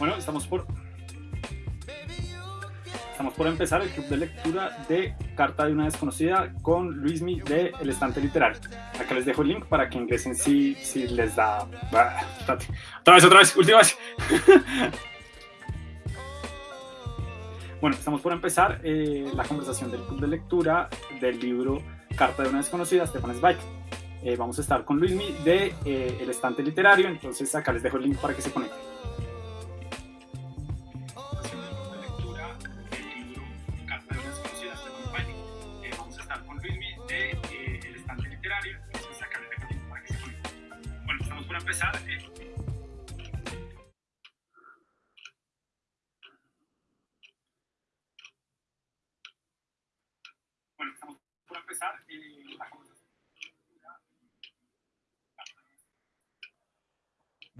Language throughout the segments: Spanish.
Bueno, estamos por estamos por empezar el club de lectura de Carta de una desconocida con Luismi de El Estante Literario. Acá les dejo el link para que ingresen si, si les da... Otra vez, otra vez, última vez. bueno, estamos por empezar eh, la conversación del club de lectura del libro Carta de una desconocida, Stefan Zweig. Eh, vamos a estar con Luismi de eh, El Estante Literario, entonces acá les dejo el link para que se conecten.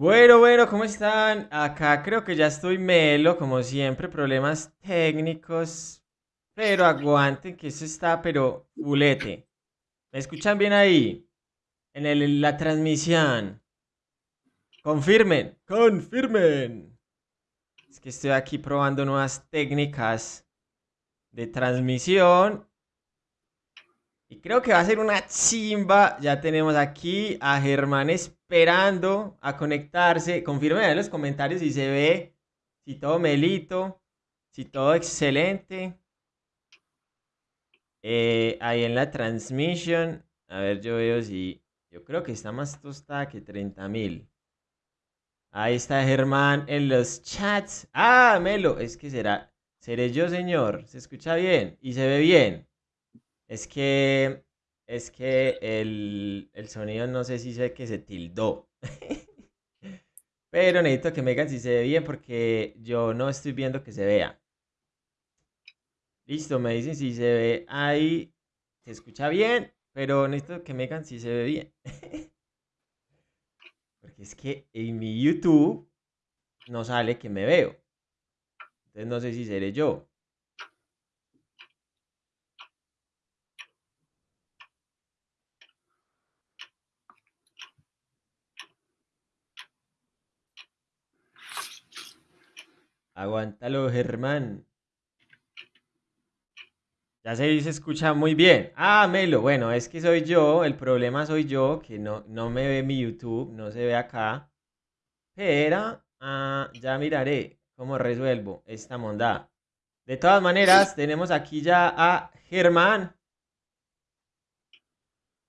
Bueno, bueno, ¿cómo están? Acá creo que ya estoy melo, como siempre, problemas técnicos, pero aguanten que eso está, pero bulete. ¿Me escuchan bien ahí? En la transmisión. Confirmen, confirmen. Es que estoy aquí probando nuevas técnicas de transmisión. Y creo que va a ser una chimba. Ya tenemos aquí a Germán esperando a conectarse. Confirmen en los comentarios si se ve, si todo melito, si todo excelente. Eh, ahí en la transmisión. A ver, yo veo si... Yo creo que está más tostada que 30.000. Ahí está Germán en los chats. Ah, Melo, es que será, seré yo, señor. Se escucha bien y se ve bien. Es que, es que el, el sonido no sé si sé que se tildó. Pero necesito que me digan si se ve bien porque yo no estoy viendo que se vea. Listo, me dicen si se ve ahí. Se escucha bien, pero necesito que me digan si se ve bien. Porque es que en mi YouTube no sale que me veo. Entonces no sé si seré yo. Aguántalo, Germán. Ya se, se escucha muy bien. Ah, Melo, bueno, es que soy yo, el problema soy yo, que no, no me ve mi YouTube, no se ve acá. Pero ah, ya miraré cómo resuelvo esta mondad. De todas maneras, tenemos aquí ya a Germán.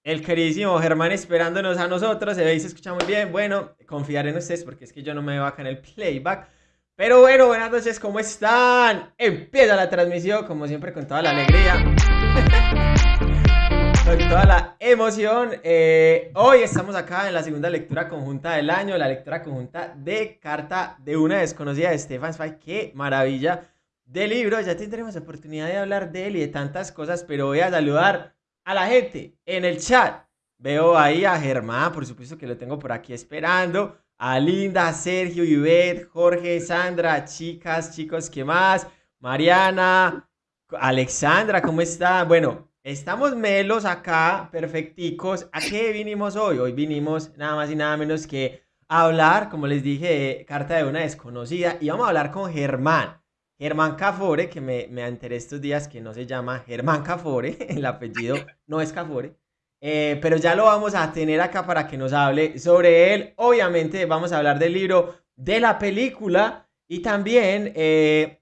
El queridísimo Germán esperándonos a nosotros. Se ve y se escucha muy bien. Bueno, confiar en ustedes porque es que yo no me veo acá en el playback. Pero bueno, buenas noches, ¿cómo están? Empieza la transmisión, como siempre, con toda la alegría. con toda la emoción. Eh, hoy estamos acá en la segunda lectura conjunta del año, la lectura conjunta de Carta de una desconocida de Stefan Zweig. ¡Qué maravilla de libro! Ya tendremos oportunidad de hablar de él y de tantas cosas, pero voy a saludar a la gente en el chat. Veo ahí a Germán, por supuesto que lo tengo por aquí esperando a Linda, Sergio, Ivette, Jorge, Sandra, chicas, chicos, ¿qué más? Mariana, Alexandra, ¿cómo está? Bueno, estamos melos acá, perfecticos. ¿A qué vinimos hoy? Hoy vinimos nada más y nada menos que a hablar, como les dije, carta de una desconocida. Y vamos a hablar con Germán. Germán Cafore, que me, me enteré estos días que no se llama Germán Cafore, el apellido no es Cafore. Eh, pero ya lo vamos a tener acá para que nos hable sobre él. Obviamente vamos a hablar del libro, de la película y también eh,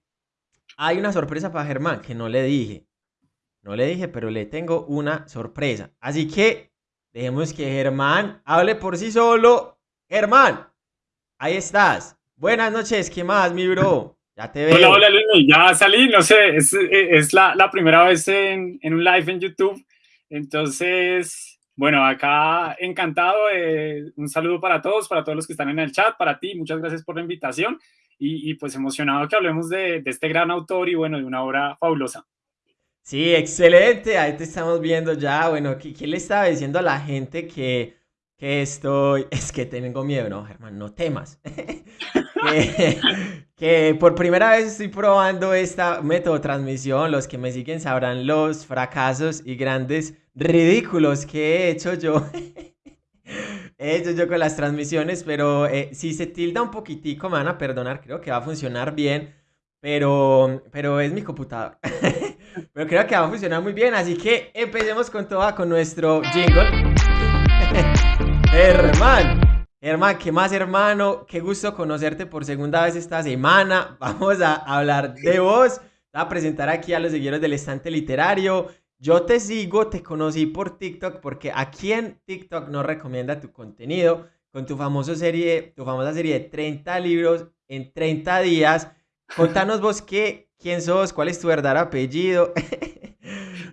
hay una sorpresa para Germán que no le dije. No le dije, pero le tengo una sorpresa. Así que dejemos que Germán hable por sí solo. Germán, ahí estás. Buenas noches, ¿qué más, mi bro? Ya te veo. Hola, hola, Luis. Ya salí, no sé, es, es la, la, primera vez en, en un live en YouTube entonces, bueno, acá encantado. un saludo para todos, para todos los que están en el chat, para ti, muchas gracias por la invitación y, pues emocionado que hablemos de, este gran autor y bueno, de una obra fabulosa. Sí, excelente, ahí te estamos viendo ya. Bueno, ¿qué, qué le estaba diciendo a la gente que, que estoy, es que tengo miedo, no, Germán, no temas. que, por primera vez estoy probando esta método de transmisión. Los que me siguen sabrán los fracasos y grandes ridículos que he hecho yo He hecho yo con las transmisiones, pero eh, si se tilda un poquitico, me van a perdonar, creo que va a funcionar bien, pero, pero es mi computador. pero creo que va a funcionar muy bien, así que empecemos con todo, con nuestro jingle. Hermano, hermano, ¿qué más hermano? Qué gusto conocerte por segunda vez esta semana. Vamos a hablar de vos. Voy a presentar aquí a los seguidores del estante literario. Yo te sigo, te conocí por TikTok porque aquí en TikTok no recomienda tu contenido con tu, famoso serie, tu famosa serie de 30 libros en 30 días. Contanos vos qué, quién sos, cuál es tu verdadero apellido.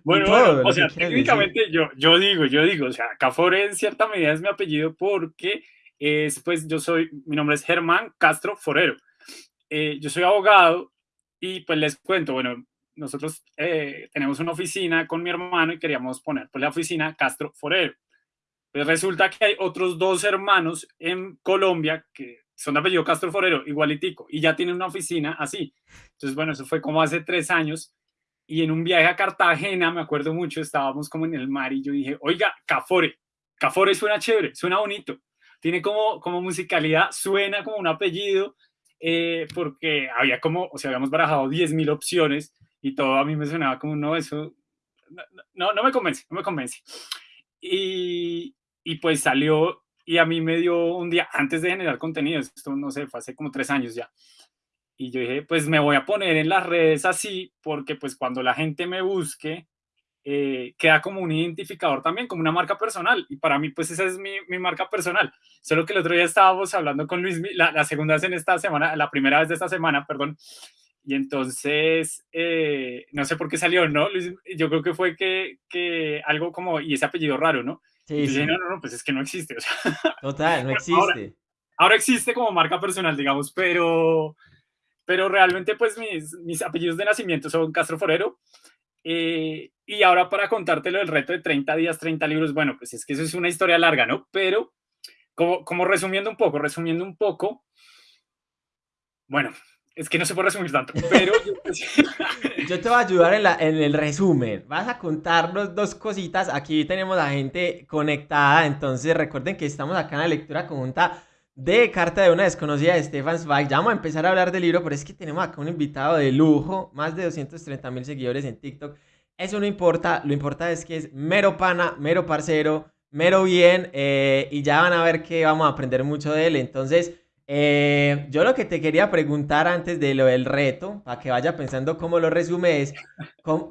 Bueno, o sea, técnicamente yo, yo digo, yo digo, o sea, Cafore en cierta medida es mi apellido porque es, pues yo soy, mi nombre es Germán Castro Forero. Eh, yo soy abogado y pues les cuento, bueno, nosotros eh, tenemos una oficina con mi hermano y queríamos poner pues, la oficina Castro Forero. Pues resulta que hay otros dos hermanos en Colombia que son de apellido Castro Forero, igualitico, y ya tienen una oficina así. Entonces, bueno, eso fue como hace tres años. Y en un viaje a Cartagena, me acuerdo mucho, estábamos como en el mar y yo dije, oiga, Cafore, Cafore suena chévere, suena bonito, tiene como, como musicalidad, suena como un apellido, eh, porque había como, o sea, habíamos barajado 10.000 opciones y todo a mí me sonaba como, no, eso, no, no me convence, no me convence. Y, y pues salió y a mí me dio un día antes de generar contenidos, esto no sé, fue hace como tres años ya. Y yo dije, pues me voy a poner en las redes así, porque pues cuando la gente me busque, eh, queda como un identificador también, como una marca personal. Y para mí, pues esa es mi, mi marca personal. Solo que el otro día estábamos hablando con Luis, la, la, segunda vez en esta semana, la primera vez de esta semana, perdón, y entonces, eh, no sé por qué salió, ¿no? Yo creo que fue que, que algo como, y ese apellido raro, ¿no? Sí, sí. no, no, no, pues es que no existe. O sea, Total, no existe. Ahora, existe como marca personal, digamos, pero, pero realmente pues mis, mis apellidos de nacimiento son Castro Forero. Eh, y ahora para contártelo el reto de 30 días, 30 libros, bueno, pues es que eso es una historia larga, ¿no? Pero como, como resumiendo un poco, resumiendo un poco, bueno, es que no se puede resumir tanto, pero... Yo te voy a ayudar en, la, en, el resumen. Vas a contarnos dos cositas. Aquí tenemos a gente conectada, entonces recuerden que estamos acá en la lectura conjunta de Carta de una desconocida de Stefan Zweig. Ya vamos a empezar a hablar del libro, pero es que tenemos acá un invitado de lujo, más de 230 mil seguidores en TikTok. Eso no importa, lo importante es que es mero pana, mero parcero, mero bien, eh, y ya van a ver que vamos a aprender mucho de él. Entonces... Eh, yo lo que te quería preguntar antes de lo del reto, para que vaya pensando cómo lo resume, es,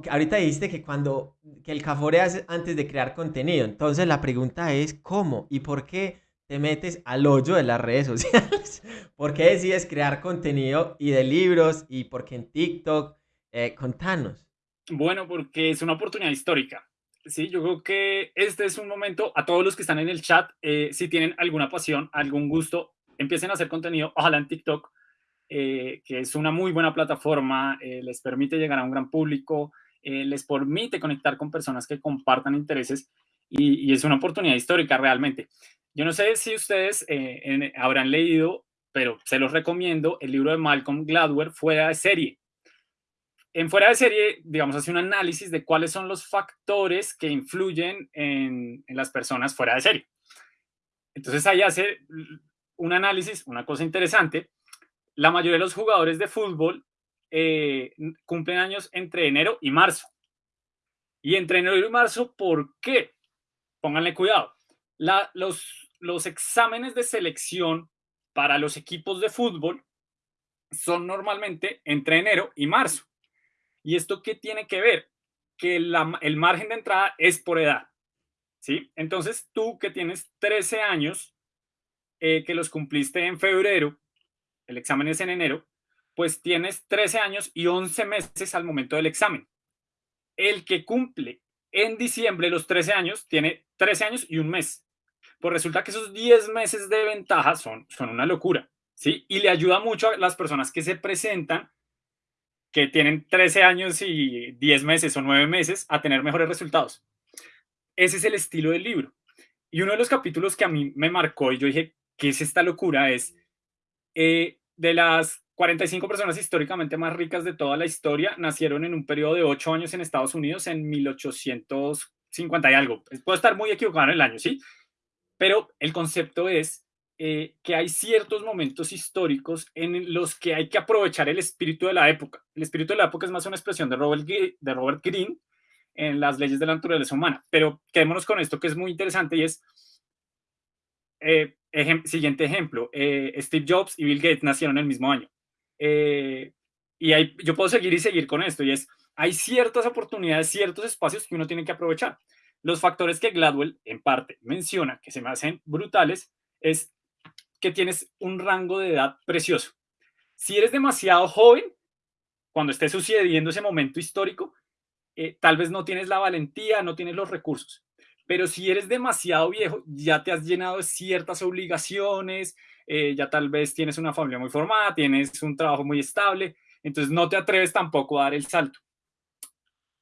ahorita dijiste que cuando, que el Cafore hace antes de crear contenido, entonces la pregunta es, ¿cómo y por qué te metes al hoyo de las redes sociales? ¿Por qué decides crear contenido y de libros y por qué en TikTok? Eh, contanos. Bueno, porque es una oportunidad histórica. Sí, yo creo que este es un momento, a todos los que están en el chat, eh, si tienen alguna pasión, algún gusto, empiecen a hacer contenido, ojalá en TikTok, eh, que es una muy buena plataforma, eh, les permite llegar a un gran público, eh, les permite conectar con personas que compartan intereses y, es una oportunidad histórica realmente. Yo no sé si ustedes habrán leído, pero se los recomiendo, el libro de Malcolm Gladwell, Fuera de serie. En Fuera de serie, digamos, hace un análisis de cuáles son los factores que influyen en, en las personas fuera de serie. Entonces ahí hace un análisis, una cosa interesante, la mayoría de los jugadores de fútbol eh, cumplen años entre enero y marzo. Y entre enero y marzo, ¿por qué? Pónganle cuidado. los, exámenes de selección para los equipos de fútbol son normalmente entre enero y marzo. ¿Y esto qué tiene que ver? Que el margen de entrada es por edad. ¿Sí? Entonces tú que tienes 13 años, eh, que los cumpliste en febrero, el examen es en enero, pues tienes 13 años y 11 meses al momento del examen. El que cumple en diciembre los 13 años tiene 13 años y un mes. Pues resulta que esos 10 meses de ventaja son, son una locura, ¿sí? Y le ayuda mucho a las personas que se presentan, que tienen 13 años y 10 meses o 9 meses, a tener mejores resultados. Ese es el estilo del libro. Y uno de los capítulos que a mí me marcó y yo dije, ¿Qué es esta locura? Es eh, de las 45 personas históricamente más ricas de toda la historia, nacieron en un periodo de 8 años en Estados Unidos en 1850 y algo. Puedo estar muy equivocado en el año, ¿sí? pero el concepto es eh, que hay ciertos momentos históricos en los que hay que aprovechar el espíritu de la época. El espíritu de la época es más una expresión de Robert, de Robert Greene en las leyes de la naturaleza humana, pero quedémonos con esto que es muy interesante y es, eh, siguiente ejemplo, eh, Steve Jobs y Bill Gates nacieron el mismo año. Y hay, yo puedo seguir y seguir con esto, y es, hay ciertas oportunidades, ciertos espacios que uno tiene que aprovechar. Los factores que Gladwell en parte menciona que se me hacen brutales es que tienes un rango de edad precioso. Si eres demasiado joven, cuando esté sucediendo ese momento histórico, eh, tal vez no tienes la valentía, no tienes los recursos. Pero si eres demasiado viejo, ya te has llenado de ciertas obligaciones, eh, ya tal vez tienes una familia muy formada, tienes un trabajo muy estable, entonces no te atreves tampoco a dar el salto.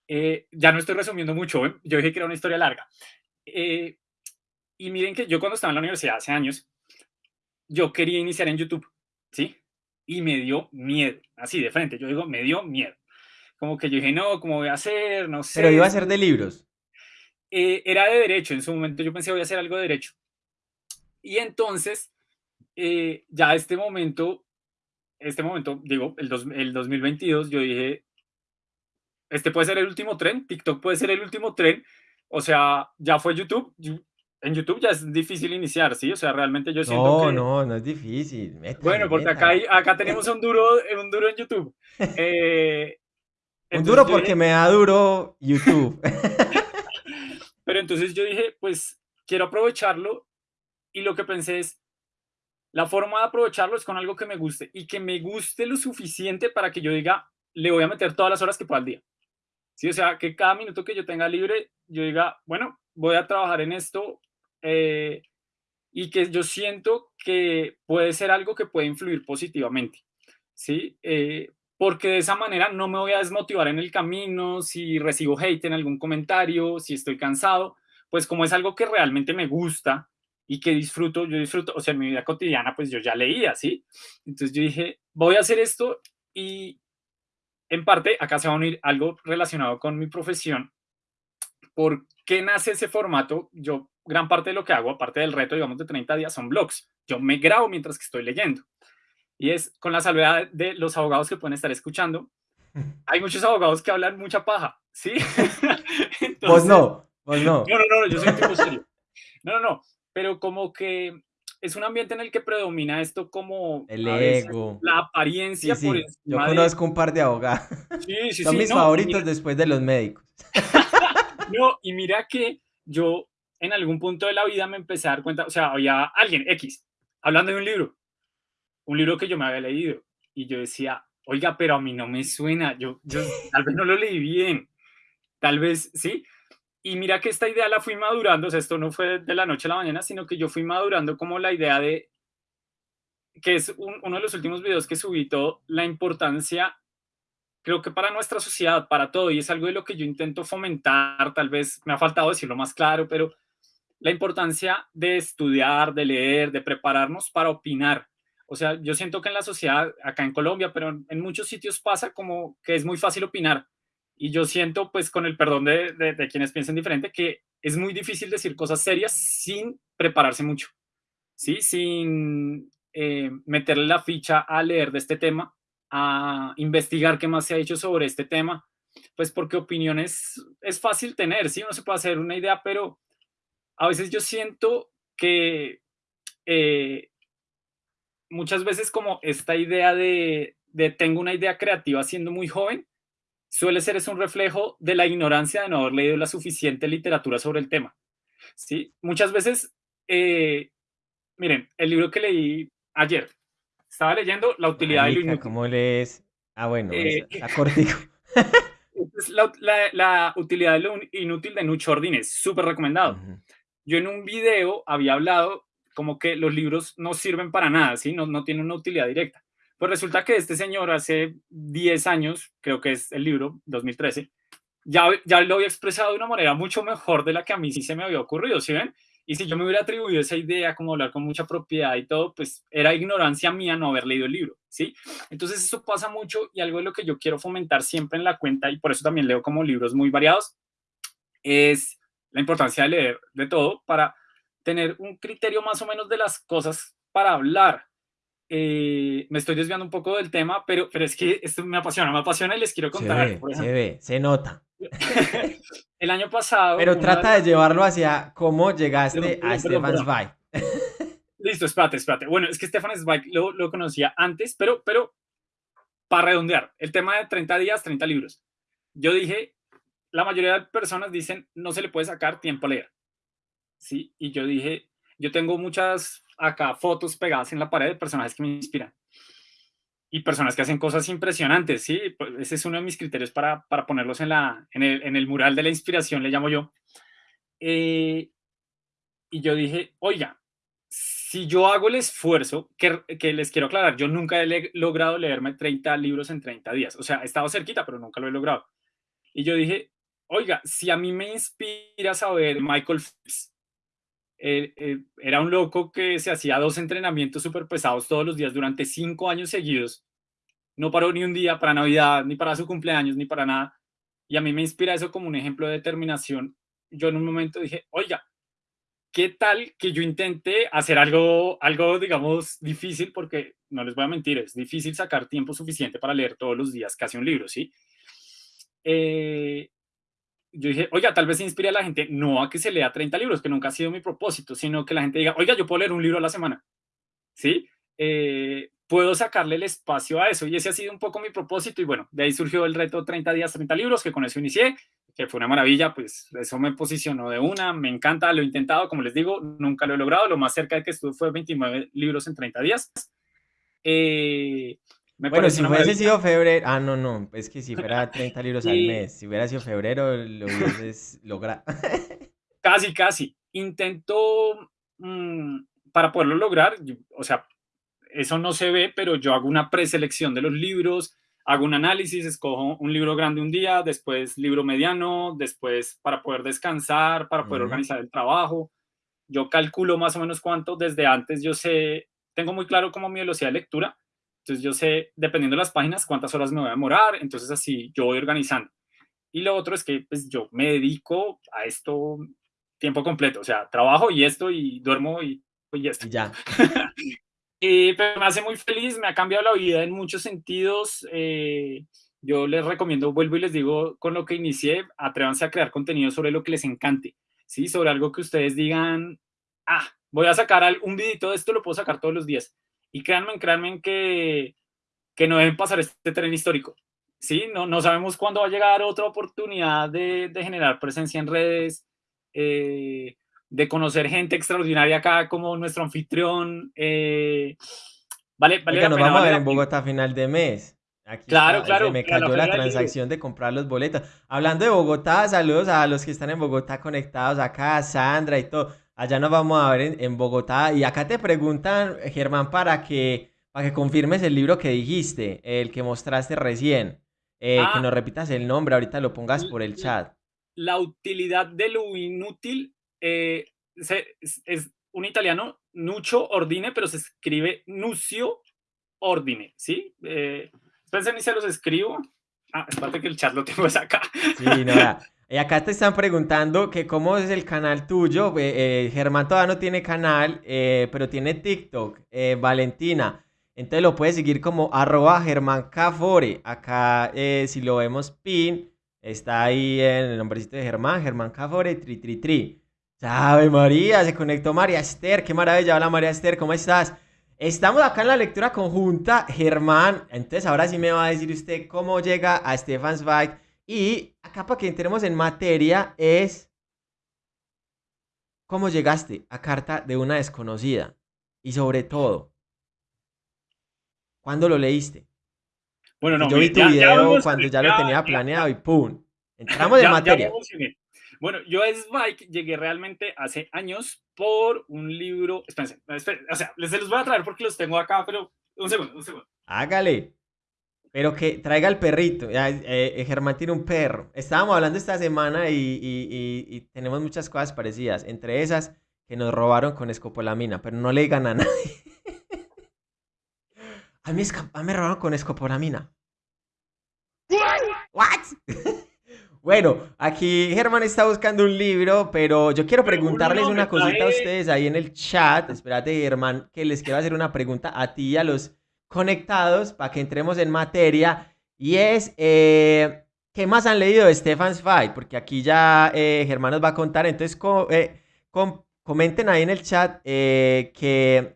Eh, ya no estoy resumiendo mucho, yo dije que era una historia larga. y miren que yo cuando estaba en la universidad hace años, yo quería iniciar en YouTube, ¿sí? Y me dio miedo, así de frente, yo digo, me dio miedo. Como que yo dije, no, ¿cómo voy a hacer? No sé. Pero iba a ser de libros. Eh, era de derecho, en su momento yo pensé, voy a hacer algo de derecho. Y entonces, eh, ya este momento, este momento, digo, el, el 2022, yo dije, este puede ser el último tren, TikTok puede ser el último tren, o sea, ya fue YouTube, en YouTube ya es difícil iniciar, ¿sí? O sea, realmente yo siento no, que... No, no, es difícil. bueno, porque acá, hay, acá tenemos un duro, un duro en YouTube. Eh, un duro porque me da duro YouTube. Pero entonces yo dije, pues quiero aprovecharlo y lo que pensé es, la forma de aprovecharlo es con algo que me guste y que me guste lo suficiente para que yo diga, le voy a meter todas las horas que pueda al día. Sí, o sea, que cada minuto que yo tenga libre, yo diga, bueno, voy a trabajar en esto eh, y que yo siento que puede ser algo que puede influir positivamente, ¿sí? Eh, porque de esa manera no me voy a desmotivar en el camino, si recibo hate en algún comentario, si estoy cansado, pues como es algo que realmente me gusta y que disfruto, yo disfruto, o sea, en mi vida cotidiana, pues yo ya leía, ¿sí? Entonces yo dije, voy a hacer esto y en parte acá se va a unir algo relacionado con mi profesión. ¿Por qué nace ese formato? Yo gran parte de lo que hago, aparte del reto, digamos, de 30 días, son blogs. Yo me grabo mientras que estoy leyendo. Y es con la salvedad de los abogados que pueden estar escuchando. Hay muchos abogados que hablan mucha paja, ¿sí? pues no, pues no. No, no, no, yo soy un tipo serio. No, no, no, pero como que es un ambiente en el que predomina esto como el ego, la apariencia por Yo conozco un par de abogados. Sí, sí, Son mis favoritos después de los médicos. no, y mira que yo en algún punto de la vida me empecé a dar cuenta, o sea, había alguien X hablando de un libro, un libro que yo me había leído y yo decía, oiga, pero a mí no me suena, yo, yo tal vez no lo leí bien, tal vez sí. Y mira que esta idea la fui madurando, o sea, esto no fue de la noche a la mañana, sino que yo fui madurando como la idea de, que es uno de los últimos videos que subí todo, la importancia creo que para nuestra sociedad, para todo, y es algo de lo que yo intento fomentar, tal vez me ha faltado decirlo más claro, pero la importancia de estudiar, de leer, de prepararnos para opinar. O sea, yo siento que en la sociedad, acá en Colombia, pero en, muchos sitios pasa como que es muy fácil opinar. Y yo siento, pues, con el perdón de, de, quienes piensen diferente, que es muy difícil decir cosas serias sin prepararse mucho, ¿sí? Sin eh, meterle la ficha a leer de este tema, a investigar qué más se ha hecho sobre este tema, pues porque opiniones es fácil tener, ¿sí? Uno se puede hacer una idea, pero a veces yo siento que eh, muchas veces como esta idea de, tengo una idea creativa siendo muy joven, suele ser es un reflejo de la ignorancia de no haber leído la suficiente literatura sobre el tema. ¿sí? Muchas veces, eh, miren, el libro que leí ayer, estaba leyendo La utilidad de lo inútil. ¿Cómo lees? Ah, bueno, eh, cortico. la, utilidad de lo inútil de Nucho Ordines, súper recomendado yo en un video había hablado como que los libros no sirven para nada, ¿sí? No, no tienen una utilidad directa. Pues resulta que este señor hace 10 años, creo que es el libro, 2013, ya, ya lo había expresado de una manera mucho mejor de la que a mí sí se me había ocurrido, ¿sí ven? Y si yo me hubiera atribuido esa idea, como hablar con mucha propiedad y todo, pues era ignorancia mía no haber leído el libro, ¿sí? Entonces eso pasa mucho y algo de lo que yo quiero fomentar siempre en la cuenta, y por eso también leo como libros muy variados, es la importancia de leer de todo para tener un criterio más o menos de las cosas para hablar. Eh, me estoy desviando un poco del tema, pero, pero es que esto me apasiona, me apasiona y les quiero contar. Se ve, se, ve se nota. el año pasado. Pero trata de, llevarlo hacia cómo llegaste a Stefan Zweig. Listo, espérate, espérate. Bueno, es que Stefan Zweig lo, lo conocía antes, pero, pero para redondear, el tema de 30 días, 30 libros. Yo dije, la mayoría de personas dicen, no se le puede sacar tiempo a leer. ¿Sí? Y yo dije, yo tengo muchas acá fotos pegadas en la pared de personajes que me inspiran. Y personas que hacen cosas impresionantes, ¿sí? Pues ese es uno de mis criterios para, para ponerlos en, la, en, el, en el mural de la inspiración, le llamo yo. Eh, y yo dije, oiga, si yo hago el esfuerzo, que, que, les quiero aclarar, yo nunca he logrado leerme 30 libros en 30 días. O sea, he estado cerquita, pero nunca lo he logrado. Y yo dije, oiga, si a mí me inspira saber Michael Phelps, eh, eh, era un loco que se hacía dos entrenamientos súper pesados todos los días durante cinco años seguidos. No paró ni un día para Navidad, ni para su cumpleaños, ni para nada. Y a mí me inspira eso como un ejemplo de determinación. Yo en un momento dije, oiga, ¿qué tal que yo intente hacer algo, algo, digamos, difícil? Porque no les voy a mentir, es difícil sacar tiempo suficiente para leer todos los días casi un libro, ¿sí? Eh, yo dije, oiga, tal vez inspire a la gente, no a que se lea 30 libros, que nunca ha sido mi propósito, sino que la gente diga, oiga, yo puedo leer un libro a la semana, ¿sí? Eh, puedo sacarle el espacio a eso y ese ha sido un poco mi propósito y bueno, de ahí surgió el reto 30 días, 30 libros, que con eso inicié, que fue una maravilla, pues eso me posicionó de una, me encanta, lo he intentado, como les digo, nunca lo he logrado, lo más cerca de que estuve fue 29 libros en 30 días. Eh, bueno, si hubiese sido febrero, ah, no, no, es que si fuera 30 libros al mes, si hubiera sido febrero, lo hubieses logrado. casi, casi. Intento, mm, para poderlo lograr, o sea, eso no se ve, pero yo hago una preselección de los libros, hago un análisis, escojo un libro grande un día, después libro mediano, después para poder descansar, para poder organizar el trabajo. Yo calculo más o menos cuánto desde antes, yo sé, tengo muy claro como mi velocidad de lectura, entonces yo sé, dependiendo de las páginas, cuántas horas me voy a demorar, entonces así yo voy organizando. Y lo otro es que pues yo me dedico a esto tiempo completo, o sea, trabajo y esto y duermo y, y esto. Ya. y, pero me hace muy feliz, me ha cambiado la vida en muchos sentidos. Eh, yo les recomiendo, vuelvo y les digo, con lo que inicié, atrévanse a crear contenido sobre lo que les encante, ¿sí? Sobre algo que ustedes digan, ah, voy a sacar un vidito de esto, lo puedo sacar todos los días. Y créanme, créanme que, que no deben pasar este tren histórico. ¿sí? No, no sabemos cuándo va a llegar otra oportunidad de, de generar presencia en redes, eh, de conocer gente extraordinaria acá como nuestro anfitrión. Eh, vale, vale Oiga, nos vamos a ver en Bogotá a final de mes. Aquí claro, claro. me cayó la, transacción de comprar los boletos. Hablando de Bogotá, saludos a los que están en Bogotá conectados acá, Sandra y todo. Allá nos vamos a ver en, Bogotá. Y acá te preguntan, Germán, para que, para que confirmes el libro que dijiste, el que mostraste recién. Eh, que ah. nos repitas el nombre, ahorita lo pongas por el chat. La utilidad de lo inútil eh, es, un italiano, Nuccio Ordine, pero se escribe Nucio Ordine, ¿sí? Eh, ni se los escribo. Ah, espérate que el chat lo tengo acá. Sí, no, Y acá te están preguntando que cómo es el canal tuyo. Eh, Germán todavía no tiene canal, eh, pero tiene TikTok. Eh, Valentina. Entonces lo puedes seguir como arroba Germán Cafore. Acá, si lo vemos pin, está ahí en el nombrecito de Germán, Germán Cafore, tri, tri, tri. ¿Sabe María? Se conectó María Esther. Qué maravilla. Hola María Esther, ¿cómo estás? Estamos acá en la lectura conjunta, Germán. Entonces ahora sí me va a decir usted cómo llega a Stefan Zweig y acá para que entremos en materia es cómo llegaste a carta de una desconocida. Y sobre todo, ¿cuándo lo leíste? Bueno, no, Yo vi tu video cuando ya, lo tenía planeado y ¡pum! Entramos en materia. bueno, yo a Spike llegué realmente hace años por un libro. Espérense, espérense, o sea, les los voy a traer porque los tengo acá, pero un segundo, un segundo. Hágale. Pero que traiga el perrito. Eh, eh, Germán tiene un perro. Estábamos hablando esta semana y, tenemos muchas cosas parecidas. Entre esas, que nos robaron con escopolamina, pero no le digan a nadie. a, mí, a mí me robaron con escopolamina. ¿What? Bueno, aquí Germán está buscando un libro, pero yo quiero preguntarles una cosita a ustedes ahí en el chat. Espérate, Germán, que les quiero hacer una pregunta a ti y a los conectados para que entremos en materia. Y es, eh, ¿qué más han leído de Stefan Zweig? Porque aquí ya eh, Germán nos va a contar. Entonces, eh, comenten ahí en el chat que,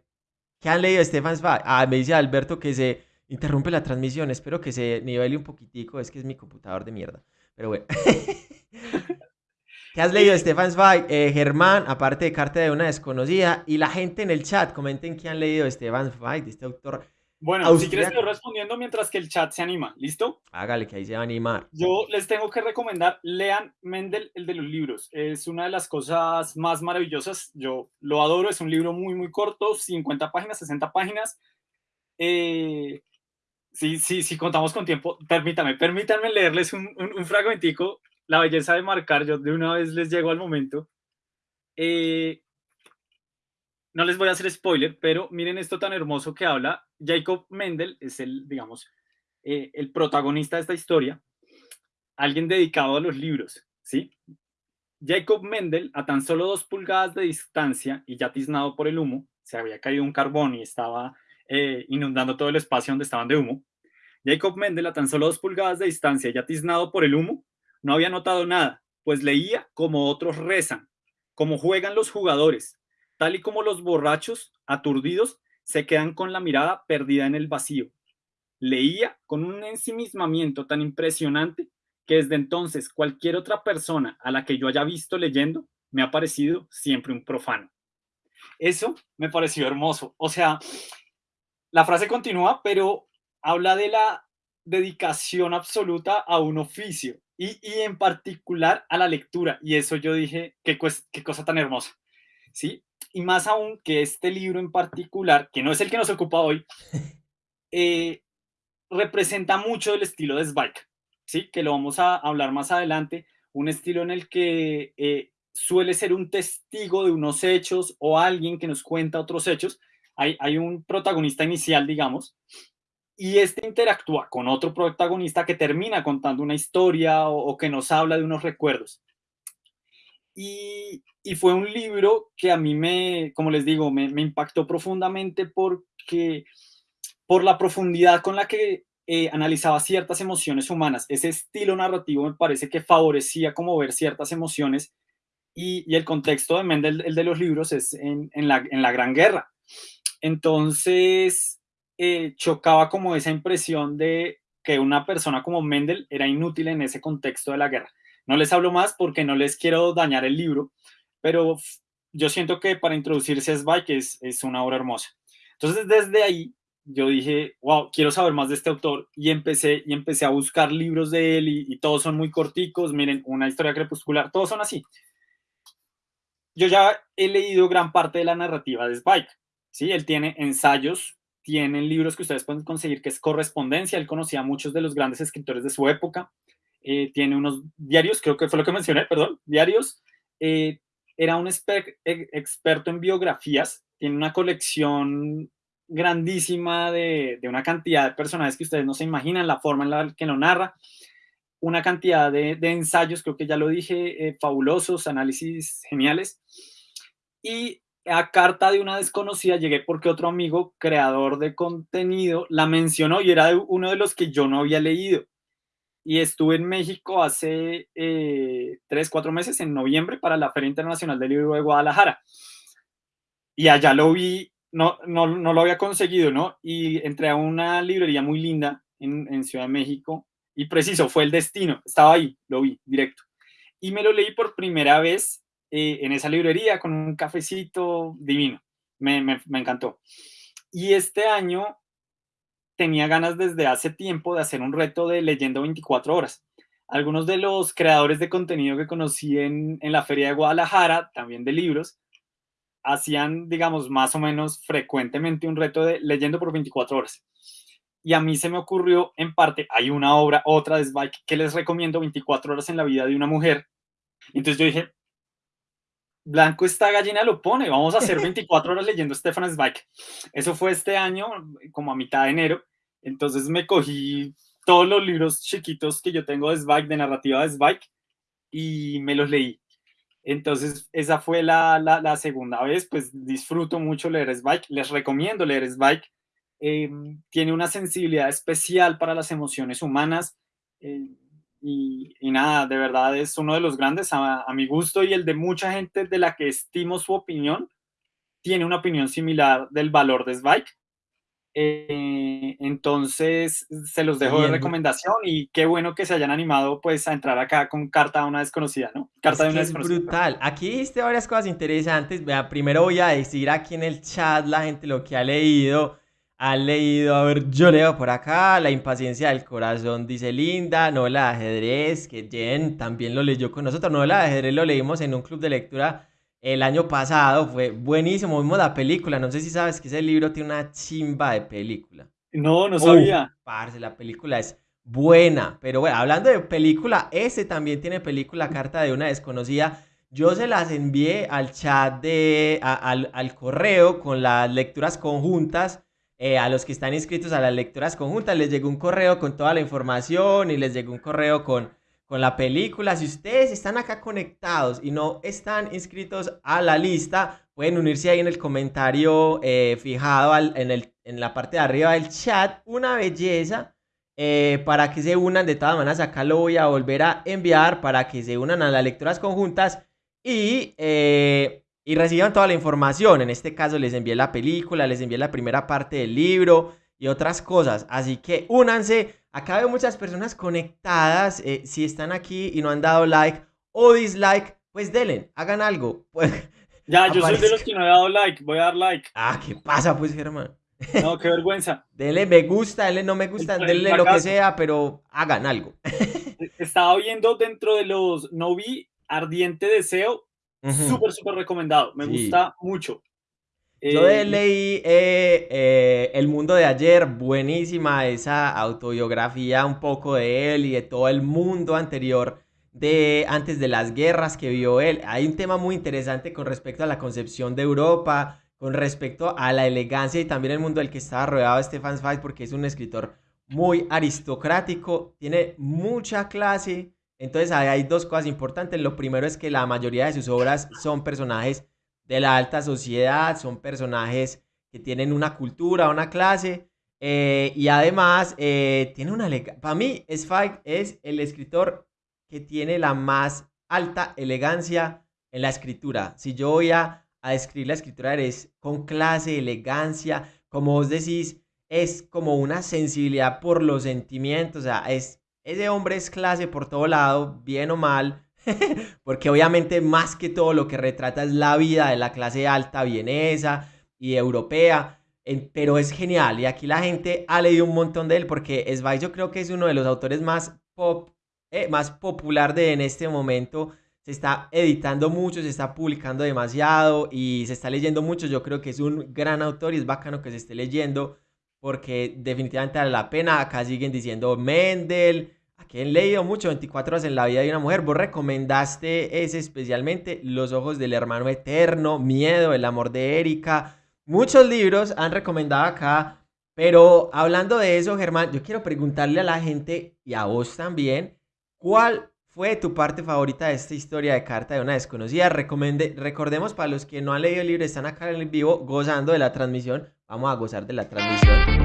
han leído de Stefan Zweig. Ah, me dice Alberto que se interrumpe la transmisión. Espero que se nivele un poquitico. Es que es mi computador de mierda. Pero bueno. ¿Qué has leído de Stefan Zweig? Eh, Germán, aparte de Carta de una desconocida. Y la gente en el chat, comenten qué han leído de Stefan Zweig, de este autor. Bueno, si quieres, estoy respondiendo mientras que el chat se anima. ¿Listo? Hágale, que ahí se va a animar. Yo les tengo que recomendar, lean Mendel, el de los libros. Es una de las cosas más maravillosas. Yo lo adoro. Es un libro muy, muy corto, 50 páginas, 60 páginas. Eh, sí, sí, sí, contamos con tiempo. Permítame, permítanme leerles un, un, fragmentico. La belleza de marcar, yo de una vez les llego al momento. Eh, no les voy a hacer spoiler, pero miren esto tan hermoso que habla. Jacob Mendel es el, digamos, eh, el protagonista de esta historia. Alguien dedicado a los libros, ¿sí? Jacob Mendel, a tan solo dos pulgadas de distancia y ya tiznado por el humo, se había caído un carbón y estaba eh, inundando todo el espacio donde estaban de humo. Jacob Mendel, a tan solo dos pulgadas de distancia, ya tiznado por el humo, no había notado nada, pues leía como otros rezan, como juegan los jugadores, tal y como los borrachos, aturdidos, se quedan con la mirada perdida en el vacío. Leía con un ensimismamiento tan impresionante que desde entonces cualquier otra persona a la que yo haya visto leyendo me ha parecido siempre un profano. Eso me pareció hermoso. O sea, la frase continúa, pero habla de la dedicación absoluta a un oficio y, en particular a la lectura. Y eso yo dije, qué, qué cosa tan hermosa. ¿Sí? Y más aún que este libro en particular, que no es el que nos ocupa hoy, eh, representa mucho el estilo de Zweig, ¿sí? Que lo vamos a hablar más adelante. Un estilo en el que eh, suele ser un testigo de unos hechos o alguien que nos cuenta otros hechos, hay, un protagonista inicial, digamos, y este interactúa con otro protagonista que termina contando una historia o, que nos habla de unos recuerdos. Y, fue un libro que a mí me, como les digo, me, impactó profundamente porque por la profundidad con la que eh, analizaba ciertas emociones humanas. Ese estilo narrativo me parece que favorecía como ver ciertas emociones y, el contexto de Mendel, el de los libros, es en, la, Gran Guerra. Entonces, eh, chocaba como esa impresión de que una persona como Mendel era inútil en ese contexto de la guerra. No les hablo más porque no les quiero dañar el libro, pero yo siento que para introducirse a Zweig es, es una obra hermosa. Entonces, desde ahí, yo dije, wow, quiero saber más de este autor y empecé, y empecé a buscar libros de él y, y todos son muy corticos, miren, una historia crepuscular, todos son así. Yo ya he leído gran parte de la narrativa de Zweig, ¿sí? Él tiene ensayos, tiene libros que ustedes pueden conseguir que es correspondencia, él conocía a muchos de los grandes escritores de su época, eh, tiene unos diarios, creo que fue lo que mencioné, perdón, diarios, eh, era un e, experto en biografías, tiene una colección grandísima de, una cantidad de personajes que ustedes no se imaginan, la forma en la que lo narra, una cantidad de, ensayos, creo que ya lo dije, eh, fabulosos, análisis geniales. Y a carta de una desconocida llegué porque otro amigo, creador de contenido, la mencionó y era uno de los que yo no había leído. Y estuve en México hace eh, tres, cuatro meses, en noviembre, para la Feria Internacional del Libro de Guadalajara. Y allá lo vi, no, no, no lo había conseguido, ¿no? Y entré a una librería muy linda en, Ciudad de México y preciso, fue el destino, estaba ahí, lo vi directo. Y me lo leí por primera vez eh, en esa librería con un cafecito divino. Me, me, me, encantó. Y este año tenía ganas desde hace tiempo de hacer un reto de leyendo 24 horas. Algunos de los creadores de contenido que conocí en, en la Feria de Guadalajara, también de libros, hacían, digamos, más o menos frecuentemente un reto de leyendo por 24 horas. Y a mí se me ocurrió, en parte, hay una obra, otra de Zweig, que les recomiendo, 24 horas en la vida de una mujer. Entonces yo dije, Blanco esta gallina lo pone, vamos a hacer 24 horas leyendo Stefan Zweig. Eso fue este año, como a mitad de enero. Entonces me cogí todos los libros chiquitos que yo tengo de Zweig, de narrativa de Zweig, y me los leí. Entonces, esa fue la, la, segunda vez, pues disfruto mucho leer Spike, les recomiendo leer Spike. Eh, tiene una sensibilidad especial para las emociones humanas eh, y, nada, de verdad es uno de los grandes a, mi gusto y el de mucha gente de la que estimo su opinión, tiene una opinión similar del valor de Spike. Eh, entonces, se los dejo de recomendación y qué bueno que se hayan animado pues a entrar acá con Carta a una desconocida, ¿no? Carta de una es brutal. Aquí viste varias cosas interesantes. Vea, primero voy a decir aquí en el chat la gente lo que ha leído. Ha leído, a ver, yo leo por acá, La impaciencia del corazón, dice Linda, novela de ajedrez, que Jen también lo leyó con nosotros. Novela de ajedrez lo leímos en un club de lectura el año pasado, fue buenísimo, vimos la película, no sé si sabes que ese libro tiene una chimba de película. No, no sabía. parce, la película es buena, pero bueno, hablando de película, ese también tiene película Carta de una desconocida. Yo se las envié al chat de, al, al, correo con las lecturas conjuntas. Eh, a los que están inscritos a las lecturas conjuntas les llegó un correo con toda la información y les llegó un correo con con la película. Si ustedes están acá conectados y no están inscritos a la lista, pueden unirse ahí en el comentario eh, fijado en, el, en, la parte de arriba del chat. Una belleza. Eh, para que se unan, de todas maneras acá lo voy a volver a enviar para que se unan a las lecturas conjuntas y, y reciban toda la información. En este caso les envié la película, les envié la primera parte del libro y otras cosas. Así que únanse. Acá veo muchas personas conectadas. Eh, si están aquí y no han dado like o dislike, pues denle, hagan algo. Pues, ya, yo soy de los que no he dado like. Voy a dar like. Ah, ¿qué pasa, pues, Germán? No, qué vergüenza. denle me gusta, denle no me gusta, denle lo que sea, pero hagan algo. Estaba viendo dentro de los no vi Ardiente Deseo. Súper, súper recomendado. Me gusta mucho. Yo eh, leí eh, eh, El mundo de ayer, buenísima esa autobiografía un poco de él y de todo el mundo anterior de antes de las guerras que vio él. Hay un tema muy interesante con respecto a la concepción de Europa, con respecto a la elegancia y también el mundo del que estaba rodeado Stefan Zweig porque es un escritor muy aristocrático, tiene mucha clase. Entonces hay dos cosas importantes. Lo primero es que la mayoría de sus obras son personajes de la alta sociedad, son personajes que tienen una cultura, una clase, eh, y además eh, tiene una... Para mí, Spike es el escritor que tiene la más alta elegancia en la escritura. Si yo voy a, a describir la escritura, es con clase, elegancia, como vos decís, es como una sensibilidad por los sentimientos, o sea, es, ese hombre es clase por todo lado, bien o mal, porque obviamente más que todo lo que retrata es la vida de la clase alta vienesa y europea, pero es genial y aquí la gente ha leído un montón de él porque Zweig yo creo que es uno de los autores más pop, eh, más popular de en este momento. Se está editando mucho, se está publicando demasiado y se está leyendo mucho. Yo creo que es un gran autor y es bacano que se esté leyendo porque definitivamente vale la pena. Acá siguen diciendo Mendel, que he leído mucho, 24 horas en la vida de una mujer. Vos recomendaste ese especialmente, Los ojos del hermano eterno, Miedo, El amor de Erika. Muchos libros han recomendado acá, pero hablando de eso, Germán, yo quiero preguntarle a la gente y a vos también, ¿cuál fue tu parte favorita de esta historia de carta de una desconocida? Recomende, recordemos para los que no han leído el libro, están acá en el vivo gozando de la transmisión. Vamos a gozar de la transmisión.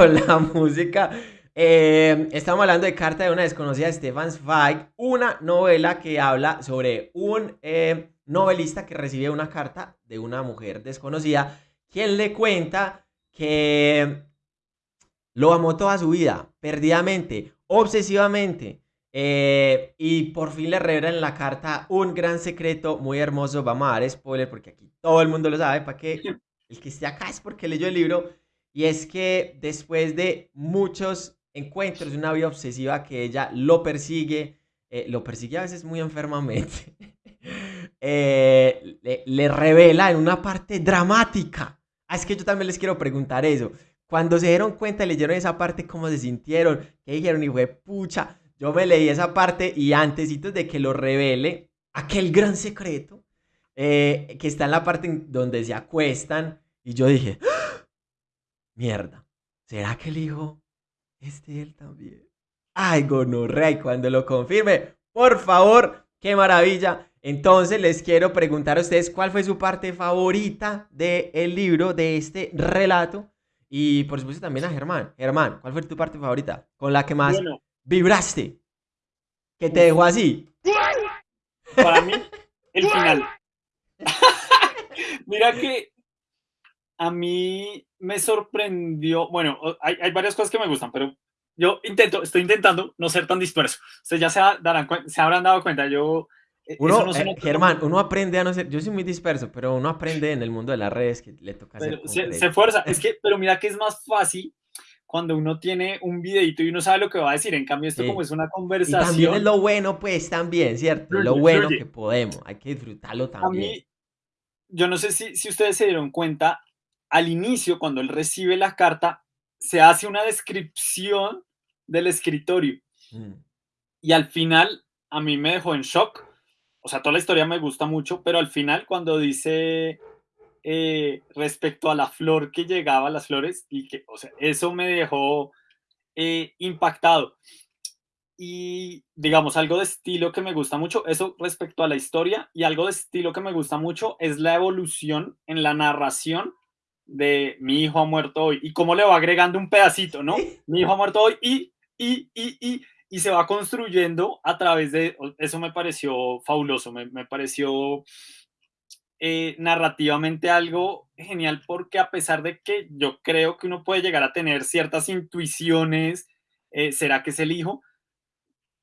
Con la música. Eh, estamos hablando de Carta de una desconocida de Stefan Zweig, una novela que habla sobre un eh, novelista que recibe una carta de una mujer desconocida, quien le cuenta que lo amó toda su vida, perdidamente, obsesivamente. Eh, y por fin le revela en la carta un gran secreto muy hermoso. Vamos a dar spoiler porque aquí todo el mundo lo sabe. Para que el que esté acá es porque leyó el libro. Y es que después de muchos encuentros, una vida obsesiva que ella lo persigue, eh, lo persigue a veces muy enfermamente, eh, le, revela en una parte dramática. Ah, es que yo también les quiero preguntar eso. Cuando se dieron cuenta, leyeron esa parte, ¿cómo se sintieron? ¿Qué dijeron? Y fue, pucha, yo me leí esa parte y antes de que lo revele, aquel gran secreto, eh, que está en la parte donde se acuestan, y yo dije, Mierda. ¿Será que el hijo es de él también? Ay, gonorrea, y cuando lo confirme, por favor, qué maravilla. Entonces les quiero preguntar a ustedes cuál fue su parte favorita del libro, de este relato. Y por supuesto también a Germán. Germán, ¿cuál fue tu parte favorita? Con la que más vibraste. Que te dejó así. Para mí, el final. Mira que a mí me sorprendió, bueno, hay, hay, varias cosas que me gustan, pero yo intento, estoy intentando no ser tan disperso. Ustedes ya se, darán, se habrán dado cuenta, yo... Eh, uno, no eh, Germán, uno aprende a no ser, yo soy muy disperso, pero uno aprende en el mundo de las redes que le toca hacer. Se, se, fuerza, es que, pero mira que es más fácil cuando uno tiene un videito y uno sabe lo que va a decir. En cambio, esto como es una conversación. Y también es lo bueno, pues también, ¿cierto? lo bueno que podemos, hay que disfrutarlo también. A mí, yo no sé si, si ustedes se dieron cuenta, al inicio, cuando él recibe la carta, se hace una descripción del escritorio. Mm. Y al final, a mí me dejó en shock. O sea, toda la historia me gusta mucho, pero al final, cuando dice eh, respecto a la flor que llegaba, las flores, y que, o sea, eso me dejó eh, impactado. Y digamos, algo de estilo que me gusta mucho, eso respecto a la historia, y algo de estilo que me gusta mucho es la evolución en la narración de mi hijo ha muerto hoy, y cómo le va agregando un pedacito, ¿no? Mi hijo ha muerto hoy y, y, y, y, y se va construyendo a través de, eso me pareció fabuloso, me, me pareció eh, narrativamente algo genial porque a pesar de que yo creo que uno puede llegar a tener ciertas intuiciones, eh, ¿será que es el hijo?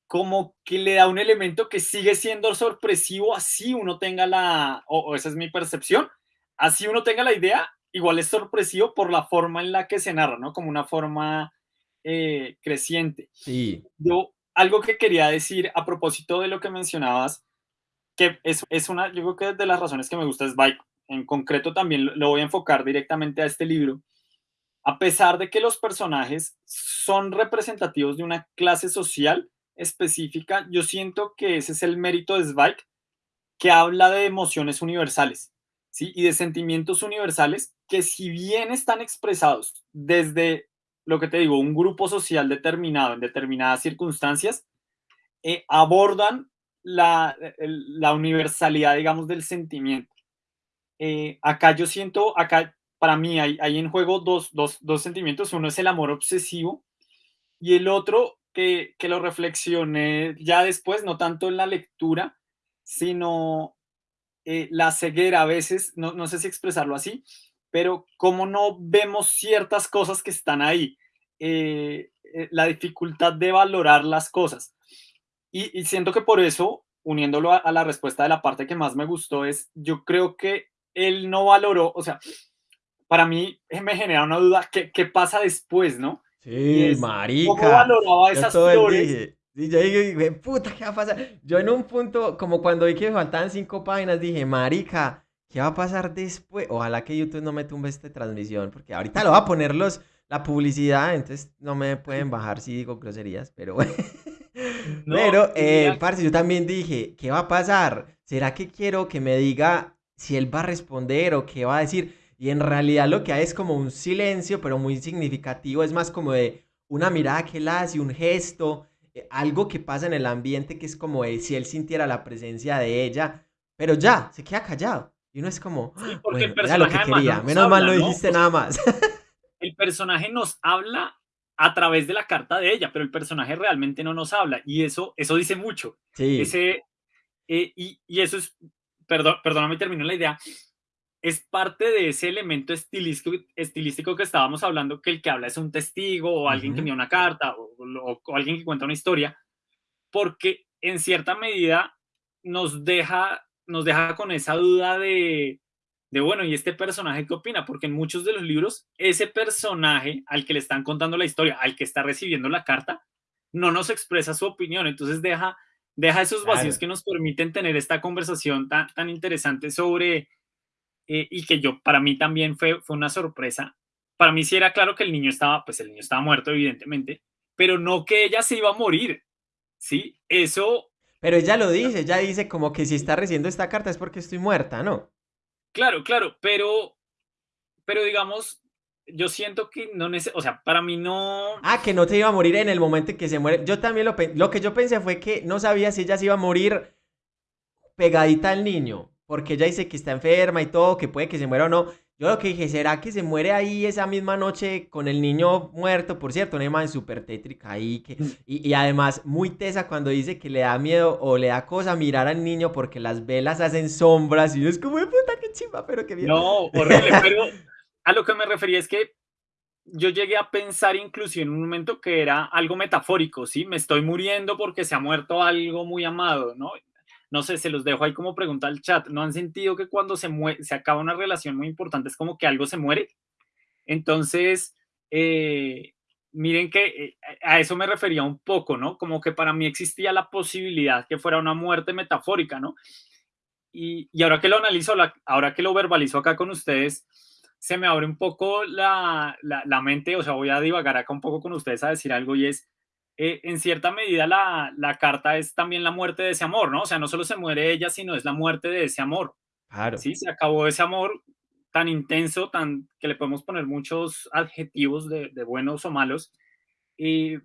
Como que le da un elemento que sigue siendo sorpresivo, así uno tenga la, o, esa es mi percepción, así uno tenga la idea, igual es sorpresivo por la forma en la que se narra, ¿no? Como una forma eh, creciente. Sí. Yo, algo que quería decir a propósito de lo que mencionabas, que es, es una, yo creo que de las razones que me gusta es Bike. En concreto también lo voy a enfocar directamente a este libro. A pesar de que los personajes son representativos de una clase social específica, yo siento que ese es el mérito de Spike, que habla de emociones universales, ¿sí? Y de sentimientos universales que si bien están expresados desde, lo que te digo, un grupo social determinado en determinadas circunstancias, eh, abordan la, la universalidad, digamos, del sentimiento. Eh, acá yo siento, acá para mí hay, hay en juego dos, dos, dos, sentimientos. Uno es el amor obsesivo y el otro que, que lo reflexioné ya después, no tanto en la lectura, sino eh, la ceguera a veces, no, no, sé si expresarlo así, pero cómo no vemos ciertas cosas que están ahí, eh, la dificultad de valorar las cosas. Y, siento que por eso, uniéndolo a, la respuesta de la parte que más me gustó, es yo creo que él no valoró, o sea, para mí me genera una duda, ¿qué, qué pasa después, no? Sí, marica. ¿Cómo valoraba esas flores? Dije, yo dije, puta, ¿qué va a pasar? Yo en un punto, como cuando vi que me faltaban cinco páginas, dije, marica, ¿qué va a pasar después? Ojalá que YouTube no me tumbe esta transmisión, porque ahorita lo va a poner los, la publicidad, entonces no me pueden bajar si digo groserías, pero bueno. Pero, eh, parce, yo también dije, ¿qué va a pasar? ¿Será que quiero que me diga si él va a responder o qué va a decir? Y en realidad lo que hay es como un silencio, pero muy significativo. Es más como de una mirada que él hace, un gesto, eh, algo que pasa en el ambiente que es como de si él sintiera la presencia de ella. Pero ya, se queda callado. Y uno es como, sí, porque el personaje lo que quería. Menos mal no dijiste nada más. el personaje nos habla a través de la carta de ella, pero el personaje realmente no nos habla y eso, eso dice mucho. Sí. Ese, eh, y, y, eso es, perdón, perdóname, termino la idea, es parte de ese elemento estilístico, estilístico que estábamos hablando, que el que habla es un testigo o alguien que envía una carta o, o alguien que cuenta una historia, porque en cierta medida nos deja, nos deja con esa duda de, de, bueno, ¿y este personaje qué opina? Porque en muchos de los libros, ese personaje al que le están contando la historia, al que está recibiendo la carta, no nos expresa su opinión, entonces deja, deja esos vacíos que nos permiten tener esta conversación tan, tan interesante sobre, eh, y que yo, para mí también fue, fue una sorpresa. Para mí sí era claro que el niño estaba, pues el niño estaba muerto, evidentemente, pero no que ella se iba a morir, ¿sí? Eso... Pero ella lo dice, ella dice como que si está recibiendo esta carta es porque estoy muerta, ¿no? Claro, claro, pero, pero digamos, yo siento que no o sea, para mí no... Ah, que no te iba a morir en el momento en que se muere. Yo también lo Lo que yo pensé fue que no sabía si ella se iba a morir pegadita al niño, porque ella dice que está enferma y todo, que puede que se muera o no. Yo lo que dije, ¿será que se muere ahí esa misma noche con el niño muerto? Por cierto, una imagen súper tétrica ahí. Y, y, además, muy tesa cuando dice que le da miedo o le da cosa mirar al niño porque las velas hacen sombras y es como, puta, qué chimba, pero qué bien. No, horrible, pero a lo que me refería es que yo llegué a pensar incluso en un momento que era algo metafórico, ¿sí? Me estoy muriendo porque se ha muerto algo muy amado, ¿no? No sé, se los dejo ahí como pregunta al chat, ¿no han sentido que cuando se, se acaba una relación muy importante es como que algo se muere? Entonces, eh, miren que eh, a eso me refería un poco, ¿no? Como que para mí existía la posibilidad que fuera una muerte metafórica, ¿no? Y, ahora que lo analizo, ahora que lo verbalizo acá con ustedes, se me abre un poco la, la, mente, o sea, voy a divagar acá un poco con ustedes a decir algo y es, eh, en cierta medida la, la, carta es también la muerte de ese amor, ¿no? O sea, no solo se muere ella, sino es la muerte de ese amor. Claro. Sí, se acabó ese amor tan intenso, tan que le podemos poner muchos adjetivos de, de buenos o malos. Y,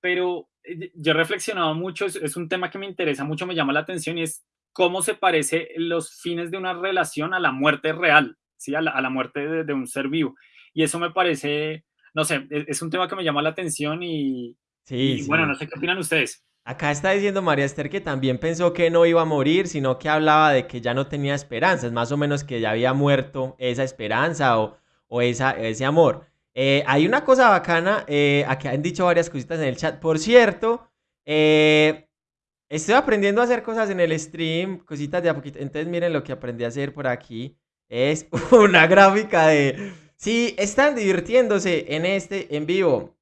pero eh, yo he reflexionado mucho, es, un tema que me interesa mucho, me llama la atención y es cómo se parece los fines de una relación a la muerte real, ¿sí? a, la, a la muerte de, de, un ser vivo. Y eso me parece, no sé, es, es un tema que me llama la atención y, Sí, bueno, no sé qué opinan ustedes. Acá está diciendo María Esther que también pensó que no iba a morir, sino que hablaba de que ya no tenía esperanzas, más o menos que ya había muerto esa esperanza o, o esa, ese amor. Eh, hay una cosa bacana, eh, aquí han dicho varias cositas en el chat. Por cierto, eh, estoy aprendiendo a hacer cosas en el stream, cositas de a poquito. Entonces miren lo que aprendí a hacer por aquí. Es una gráfica de... Si están divirtiéndose en este en vivo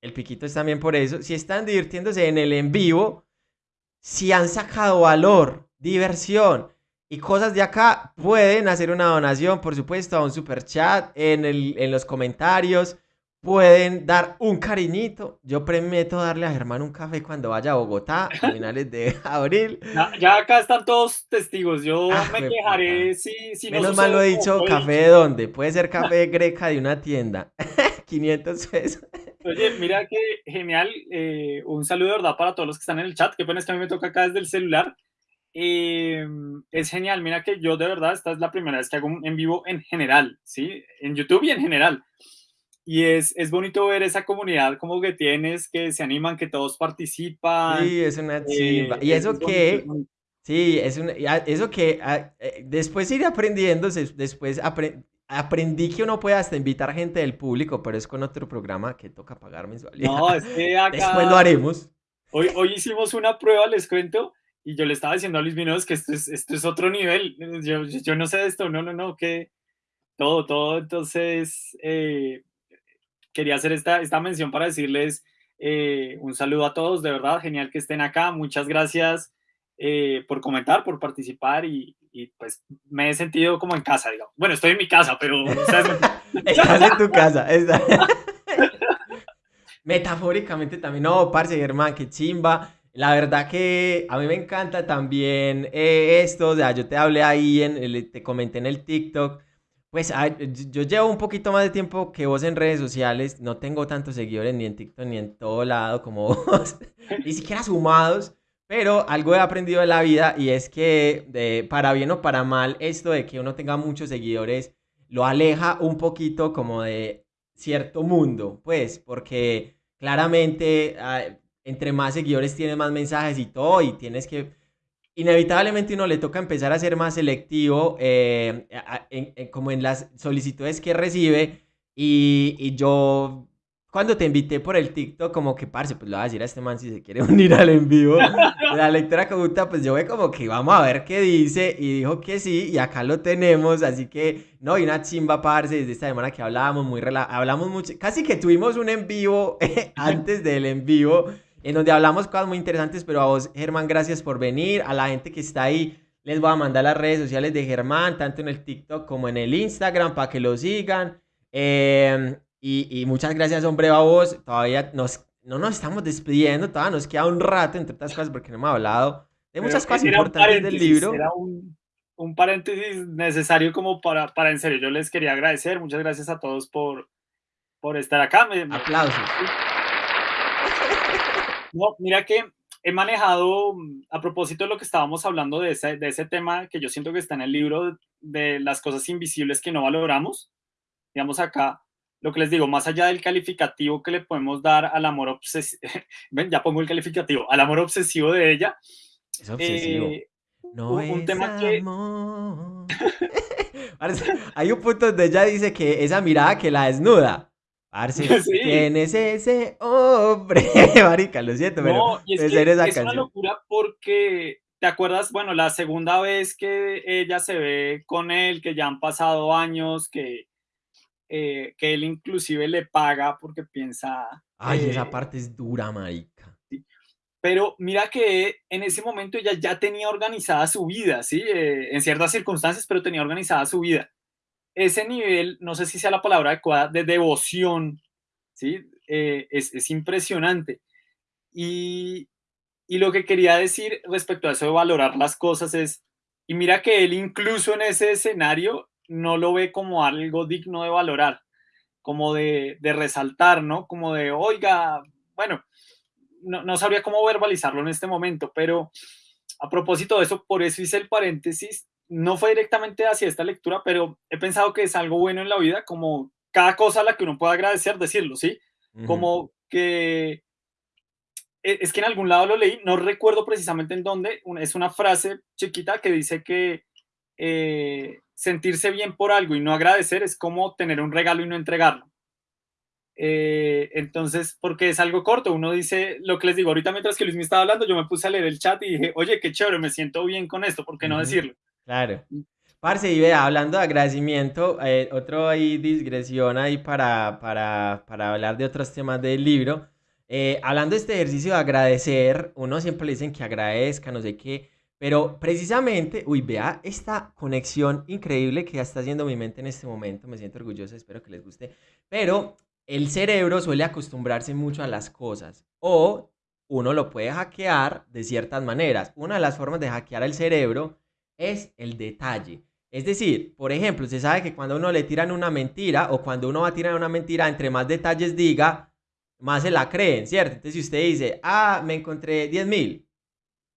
el piquito es también por eso. Si están divirtiéndose en el en vivo, si han sacado valor, diversión y cosas de acá, pueden hacer una donación, por supuesto, a un super chat en, el, en los comentarios. Pueden dar un cariñito. Yo prometo darle a Germán un café cuando vaya a Bogotá a finales de abril. Ya, acá están todos testigos. Yo ah, me quejaré si, si Menos mal lo he dicho, ¿café de dónde? Puede ser café greca de una tienda. 500 pesos. Oye, mira qué genial. Eh, un saludo, ¿verdad? Para todos los que están en el chat. Qué pena es que a mí me toca acá desde el celular. Eh, es genial. Mira que yo de verdad, esta es la primera vez que hago un en vivo en general, ¿sí? En YouTube y en general. Y es, es bonito ver esa comunidad como que tienes, que se animan, que todos participan. Sí, es una chimba. Eh, y eso que... Sí, es una, eso que ah, después iré aprendiendo, después apre, aprendí que uno puede hasta invitar gente del público, pero es con otro programa que toca pagar mensualidad. No, es que acá... Después lo haremos. Hoy, hoy hicimos una prueba, les cuento, y yo le estaba diciendo a Luis Vinos que esto es, esto es otro nivel. Yo, yo no sé de esto, no, no, no, que todo, todo. Entonces, eh, quería hacer esta, esta mención para decirles eh, un saludo a todos, de verdad, genial que estén acá. Muchas gracias eh, por comentar, por participar y, y pues me he sentido como en casa, digamos. Bueno, estoy en mi casa, pero... Estás en tu casa. Metafóricamente también. No, parce, Germán, qué chimba. La verdad que a mí me encanta también eh, esto. O sea, yo te hablé ahí, en te comenté en el TikTok. Pues yo llevo un poquito más de tiempo que vos en redes sociales. No tengo tantos seguidores ni en TikTok ni en todo lado como vos. ni siquiera sumados. Pero algo he aprendido de la vida y es que, para bien o para mal, esto de que uno tenga muchos seguidores lo aleja un poquito como de cierto mundo, pues, porque claramente ah, entre más seguidores tienes más mensajes y todo, y tienes que, inevitablemente uno le toca empezar a ser más selectivo eh, como en las solicitudes que recibe, y yo cuando te invité por el TikTok, como que, parce, pues le voy a decir a este man si se quiere unir al en vivo. La lectura conjunta, pues yo ve como que vamos a ver qué dice y dijo que sí y acá lo tenemos, así que, no, y una chimba, parce, desde esta semana que hablábamos, muy hablamos mucho, casi que tuvimos un en vivo antes del en vivo, en donde hablamos cosas muy interesantes, pero a vos, Germán, gracias por venir, a la gente que está ahí, les voy a mandar las redes sociales de Germán, tanto en el TikTok como en el Instagram, para que lo sigan. Eh, y, muchas gracias, hombre, a vos. Todavía nos, no nos estamos despidiendo, todavía nos queda un rato, entre otras cosas, porque no hemos hablado de muchas cosas importantes del libro. Era un, un paréntesis necesario como para, para en serio, yo les quería agradecer, muchas gracias a todos por, por estar acá. Aplausos. No, mira que he manejado, a propósito de lo que estábamos hablando de ese, de ese tema que yo siento que está en el libro de las cosas invisibles que no valoramos, digamos acá, lo que les digo, más allá del calificativo que le podemos dar al amor obsesivo, ya pongo el calificativo, al amor obsesivo de ella. Es obsesivo. Eh, no un, tema que... Hay un punto donde ella dice que esa mirada que la desnuda. Parce, ¿quién es ese hombre? Marica, lo siento, pero es, es una locura porque ¿Te acuerdas? Bueno, la segunda vez que ella se ve con él, que ya han pasado años, que, eh, que él inclusive le paga porque piensa... Ay, esa parte es dura, marica. Pero mira que en ese momento ella ya tenía organizada su vida, ¿sí? Eh, en ciertas circunstancias, pero tenía organizada su vida. Ese nivel, no sé si sea la palabra adecuada, de devoción, ¿sí? Eh, es, es impresionante. Y, y lo que quería decir respecto a eso de valorar las cosas es, y mira que él incluso en ese escenario no lo ve como algo digno de valorar, como de, resaltar, ¿no? Como de, oiga, bueno, no, no, sabría cómo verbalizarlo en este momento, pero a propósito de eso, por eso hice el paréntesis, no fue directamente hacia esta lectura, pero he pensado que es algo bueno en la vida, como cada cosa a la que uno pueda agradecer, decirlo, ¿sí? Como que e, es que en algún lado lo leí, no recuerdo precisamente en dónde, es una frase chiquita que dice que eh, sentirse bien por algo y no agradecer es como tener un regalo y no entregarlo. Eh, entonces, porque es algo corto, uno dice lo que les digo, ahorita mientras que Luis me estaba hablando, yo me puse a leer el chat y dije, oye, qué chévere, me siento bien con esto, ¿por qué no decirlo? Claro. Mm. Parce, y vea, hablando de agradecimiento, eh, otro ahí digresión ahí para, para, para hablar de otros temas del libro. Eh, hablando de este ejercicio de agradecer, uno siempre le dicen que agradezca, no sé qué, pero precisamente, uy, vea esta conexión increíble que ya está haciendo mi mente en este momento, me siento orgulloso, espero que les guste, pero el cerebro suele acostumbrarse mucho a las cosas o uno lo puede hackear de ciertas maneras. Una de las formas de hackear el cerebro es el detalle. Es decir, por ejemplo, se sabe que cuando uno le tiran una mentira o cuando uno va a tirar una mentira, entre más detalles diga, más se la creen, ¿cierto? Entonces, si usted dice, ah, me encontré 10 mil,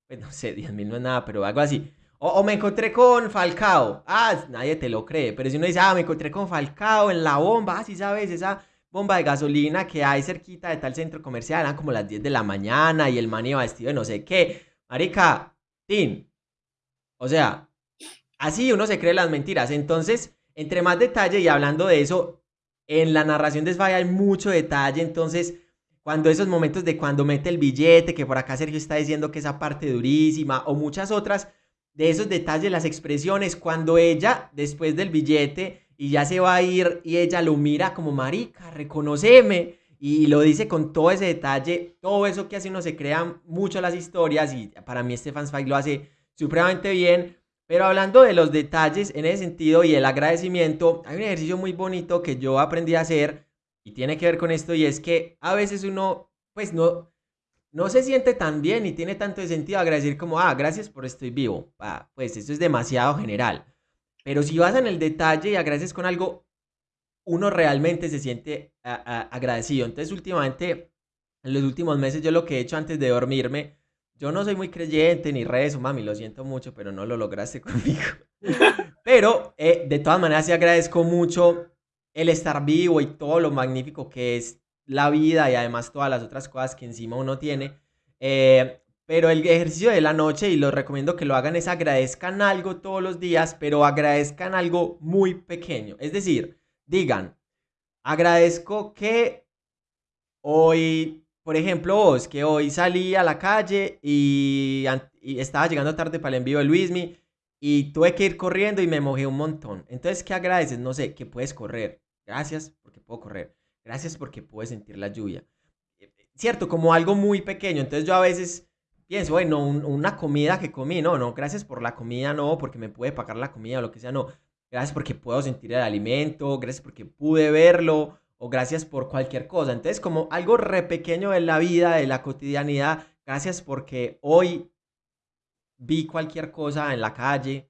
pues no sé, 10 mil no es nada, pero algo así. O, me encontré con Falcao, ah, nadie te lo cree, pero si uno dice, ah, me encontré con Falcao en la bomba, ah, sí sabes, esa bomba de gasolina que hay cerquita de tal centro comercial, eran como las 10 de la mañana y el man iba vestido de no sé qué. Marica, Tin. O sea, así uno se cree las mentiras. Entonces, entre más detalle y hablando de eso, en la narración de Spy hay mucho detalle, entonces cuando esos momentos de cuando mete el billete, que por acá Sergio está diciendo que esa parte durísima, o muchas otras, de esos detalles, las expresiones, cuando ella, después del billete, y ya se va a ir, y ella lo mira como, marica, reconoceme, y lo dice con todo ese detalle, todo eso que hace uno se crean mucho las historias, y para mí Stefan Zweig lo hace supremamente bien, pero hablando de los detalles en ese sentido y el agradecimiento, hay un ejercicio muy bonito que yo aprendí a hacer y tiene que ver con esto y es que a veces uno pues no, no se siente tan bien y tiene tanto sentido agradecer como, ah, gracias por estoy vivo. Ah, pues eso es demasiado general. Pero si vas en el detalle y agradeces con algo, uno realmente se siente agradecido. Entonces últimamente, en los últimos meses yo lo que he hecho antes de dormirme yo no soy muy creyente ni rezo, mami, lo siento mucho, pero no lo lograste conmigo. pero eh, de todas maneras sí agradezco mucho el estar vivo y todo lo magnífico que es la vida y además todas las otras cosas que encima uno tiene. Eh, pero el ejercicio de la noche, y lo recomiendo que lo hagan, es agradezcan algo todos los días, pero agradezcan algo muy pequeño. Es decir, digan, agradezco que hoy por ejemplo, vos, que hoy salí a la calle y, estaba llegando tarde para el envío de Luismi y tuve que ir corriendo y me mojé un montón. Entonces, ¿qué agradeces? No sé, que puedes correr. Gracias porque puedo correr. Gracias porque puedes sentir la lluvia. Cierto, como algo muy pequeño. Entonces yo a veces pienso, bueno, una comida que comí, no, no, gracias por la comida, no, porque me puede pagar la comida o lo que sea, no. Gracias porque puedo sentir el alimento, gracias porque pude verlo, o gracias por cualquier cosa. Entonces, como algo re pequeño de la vida, de la cotidianidad, gracias porque hoy vi cualquier cosa en la calle.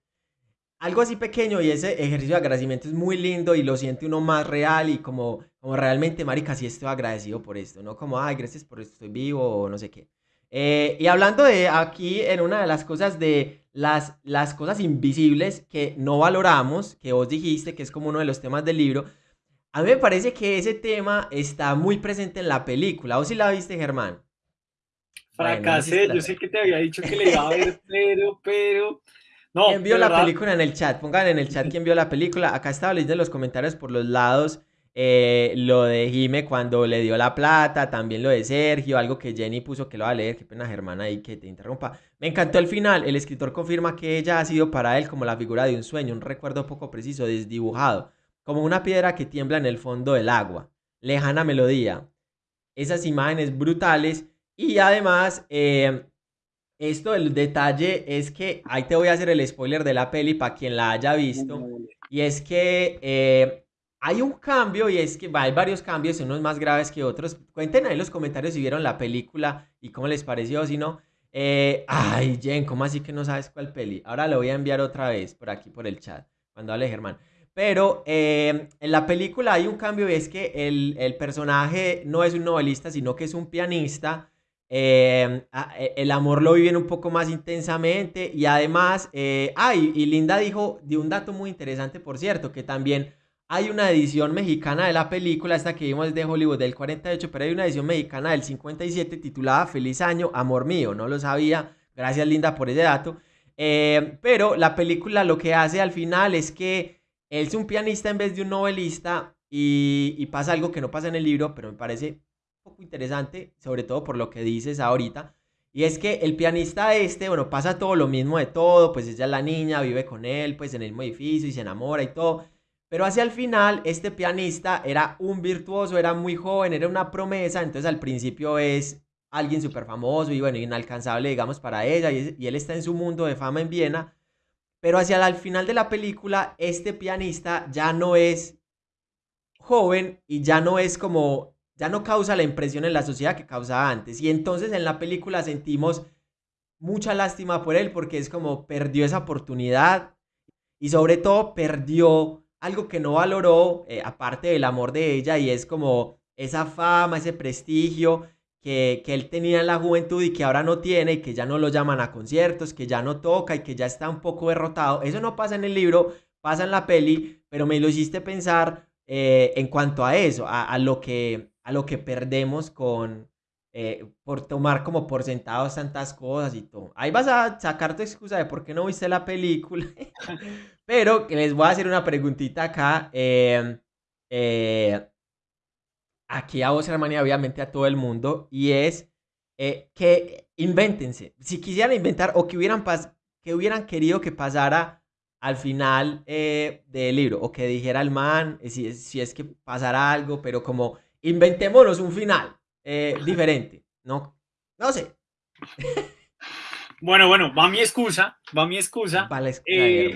Algo así pequeño y ese ejercicio de agradecimiento es muy lindo y lo siente uno más real y como, como realmente, marica, sí estoy agradecido por esto, ¿no? Como, ay, gracias por esto, estoy vivo o no sé qué. Eh, y hablando de aquí, en una de las cosas de las, las cosas invisibles que no valoramos, que vos dijiste que es como uno de los temas del libro, a mí me parece que ese tema está muy presente en la película. ¿Vos sí la viste, Germán? Fracasé, yo sé que te había dicho que le iba a ver, pero, pero... No, ¿Quién vio la película en el chat? Pongan en el chat quién vio la película. Acá estaba leyendo los comentarios por los lados. Eh, lo de Jime cuando le dio la plata, también lo de Sergio, algo que Jenny puso que lo va a leer, qué pena Germán ahí que te interrumpa. Me encantó el final, el escritor confirma que ella ha sido para él como la figura de un sueño, un recuerdo poco preciso, desdibujado, como una piedra que tiembla en el fondo del agua. Lejana melodía. Esas imágenes brutales y además... Eh, esto, el detalle es que ahí te voy a hacer el spoiler de la peli para quien la haya visto. Y es que eh, hay un cambio y es que hay varios cambios, unos más graves que otros. Cuenten ahí en los comentarios si vieron la película y cómo les pareció, si no. Eh, ay, Jen, ¿cómo así que no sabes cuál peli? Ahora lo voy a enviar otra vez por aquí, por el chat, cuando hable Germán. Pero eh, en la película hay un cambio y es que el, el, personaje no es un novelista, sino que es un pianista. Eh, el amor lo viven un poco más intensamente y además, ay, y Linda dijo de un dato muy interesante, por cierto, que también hay una edición mexicana de la película, esta que vimos de Hollywood del 48, pero hay una edición mexicana del 57 titulada Feliz Año, Amor Mío. No lo sabía. Gracias Linda por ese dato. Eh, pero la película lo que hace al final es que él es un pianista en vez de un novelista y, pasa algo que no pasa en el libro, pero me parece poco interesante, sobre todo por lo que dices ahorita. Y es que el pianista este, bueno, pasa todo lo mismo de todo, pues ella es la niña, vive con él, pues en el mismo edificio y se enamora y todo pero hacia el final, este pianista era un virtuoso, era muy joven, era una promesa, entonces al principio es alguien súper famoso y bueno, inalcanzable, digamos, para ella, y, él está en su mundo de fama en Viena, pero hacia el final de la película, este pianista ya no es joven y ya no es como, ya no causa la impresión en la sociedad que causaba antes, y entonces en la película sentimos mucha lástima por él porque es como perdió esa oportunidad y sobre todo perdió algo que no valoró, eh, aparte del amor de ella, y es como esa fama, ese prestigio que, que, él tenía en la juventud y que ahora no tiene, y que ya no lo llaman a conciertos, que ya no toca y que ya está un poco derrotado. Eso no pasa en el libro, pasa en la peli, pero me lo hiciste pensar eh, en cuanto a eso, a, lo que, a lo que perdemos con, eh, por tomar como por sentados tantas cosas y todo. Ahí vas a sacar tu excusa de por qué no viste la película. Pero les voy a hacer una preguntita acá. Em, eh, aquí a vos, hermana, y obviamente a todo el mundo. Y es eh, que invéntense. Si quisieran inventar o que hubieran, que hubieran querido que pasara al final del libro. O que dijera el man, si, si es que pasara algo, pero como inventémonos un final. Eh, diferente. No, no sé. Bueno, bueno, va mi excusa, va mi excusa. Vale, eh,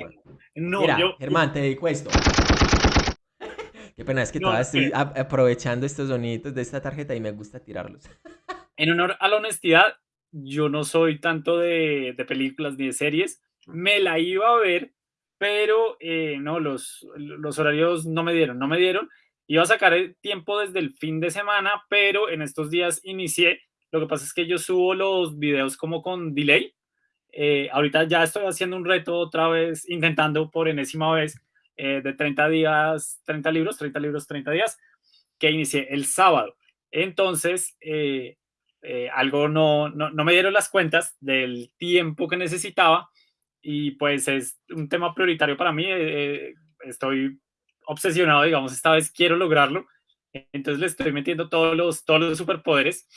no, Mira, yo... Germán, te dedico esto. Qué pena, es que todavía estoy aprovechando estos sonidos de esta tarjeta y me gusta tirarlos. En honor a la honestidad, yo no soy tanto de, de películas ni de series. Me la iba a ver, pero eh, no, los, los horarios no me dieron, no me dieron. Iba a sacar el tiempo desde el fin de semana, pero en estos días inicié. Lo que pasa es que yo subo los videos como con delay. Eh, ahorita ya estoy haciendo un reto otra vez, intentando por enésima vez eh, de 30 días, 30 libros, 30 libros, 30 días, que inicié el sábado. Entonces, eh, algo no, no, no, me dieron las cuentas del tiempo que necesitaba y pues es un tema prioritario para mí. estoy obsesionado, digamos, esta vez quiero lograrlo. Entonces le estoy metiendo todos los, todos los superpoderes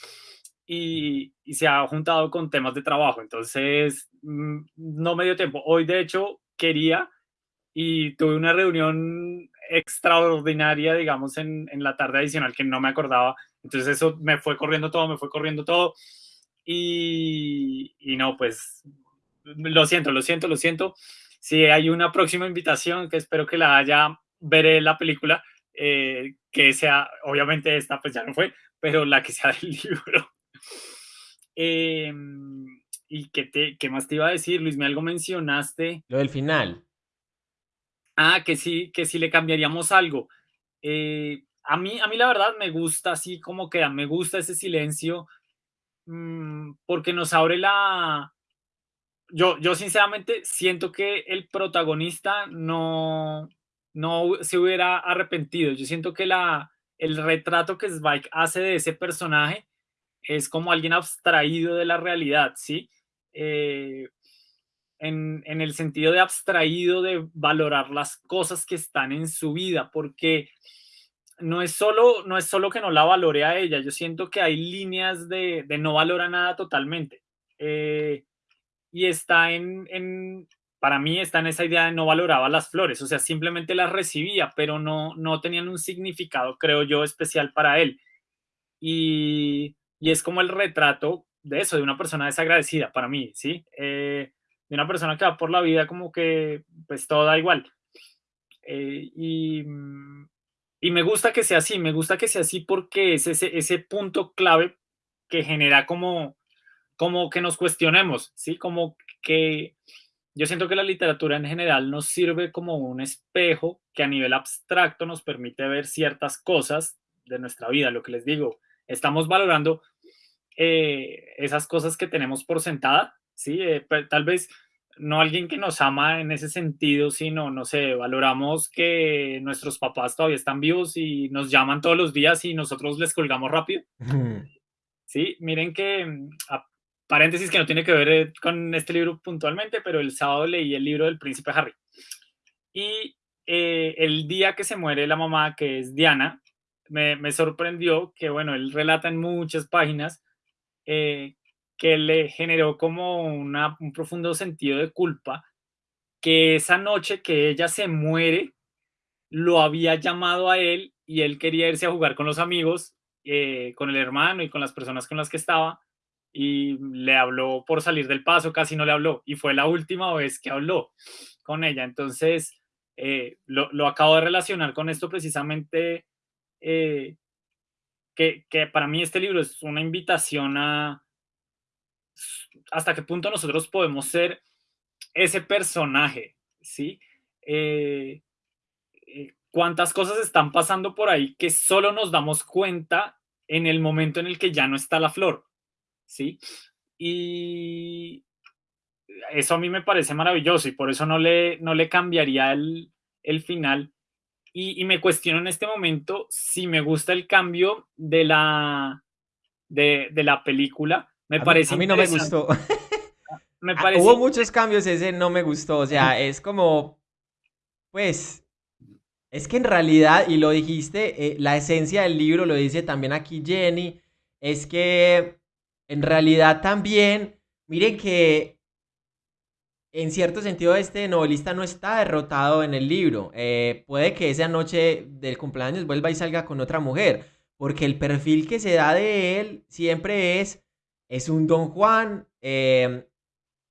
y, y se ha juntado con temas de trabajo. Entonces mm, no me dio tiempo. Hoy, de hecho, quería y tuve una reunión extraordinaria, digamos, en, en, la tarde adicional que no me acordaba. Entonces eso me fue corriendo todo, me fue corriendo todo. Y, y no, pues lo siento, lo siento, lo siento. Si hay una próxima invitación que espero que la haya veré la película, eh, que sea, obviamente esta pues ya no fue, pero la que sea del libro. Em, ¿Y qué, te, qué más te iba a decir, Luis? ¿Me algo mencionaste? Lo del final. Ah, que sí, que si le cambiaríamos algo. Eh, a, mí, a mí la verdad me gusta así como queda, me gusta ese silencio mm, porque nos abre la... Yo, yo sinceramente siento que el protagonista no, no se hubiera arrepentido. Yo siento que la, el retrato que Spike hace de ese personaje es como alguien abstraído de la realidad, ¿sí? Eh, en, el sentido de abstraído de valorar las cosas que están en su vida, porque no es solo, no es solo que no la valore a ella, yo siento que hay líneas de, no valora nada totalmente. Eh, y está en, para mí está en esa idea de no valoraba las flores, o sea, simplemente las recibía, pero no, no tenían un significado, creo yo, especial para él. Y, y es como el retrato de eso, de una persona desagradecida para mí, ¿sí? Eh, de una persona que va por la vida como que pues todo da igual. Eh, y, y, me gusta que sea así, me gusta que sea así porque es ese, ese punto clave que genera como, como que nos cuestionemos, ¿sí? Como que yo siento que la literatura en general nos sirve como un espejo que a nivel abstracto nos permite ver ciertas cosas de nuestra vida, lo que les digo, estamos valorando eh, esas cosas que tenemos por sentada, ¿sí? Eh, tal vez no alguien que nos ama en ese sentido, sino, no sé, valoramos que nuestros papás todavía están vivos y nos llaman todos los días y nosotros les colgamos rápido. Sí, miren que, mm, paréntesis que no tiene que ver eh, con este libro puntualmente, pero el sábado leí el libro del príncipe Harry. Y el día que se muere la mamá, que es Diana, me, me sorprendió que, bueno, él relata en muchas páginas eh, que le generó como una, un profundo sentido de culpa, que esa noche que ella se muere, lo había llamado a él y él quería irse a jugar con los amigos, eh, con el hermano y con las personas con las que estaba, y le habló por salir del paso, casi no le habló, y fue la última vez que habló con ella. Entonces, eh, lo, lo, acabo de relacionar con esto precisamente eh, que, para mí este libro es una invitación a hasta qué punto nosotros podemos ser ese personaje, ¿sí? Eh, cuántas cosas están pasando por ahí que solo nos damos cuenta en el momento en el que ya no está la flor, ¿sí? Y eso a mí me parece maravilloso y por eso no le, no le cambiaría el, el final y, me cuestiono en este momento si me gusta el cambio de la, de, la película. Me parece. a mí no me gustó. me ah, parece... Hubo muchos cambios, ese no me gustó. O sea, es como. Pues. Es que en realidad, y lo dijiste, eh, la esencia del libro, lo dice también aquí Jenny, es que en realidad también, miren que en cierto sentido, este novelista no está derrotado en el libro. Eh, puede que esa noche del cumpleaños vuelva y salga con otra mujer, porque el perfil que se da de él siempre es, es un don Juan. Em,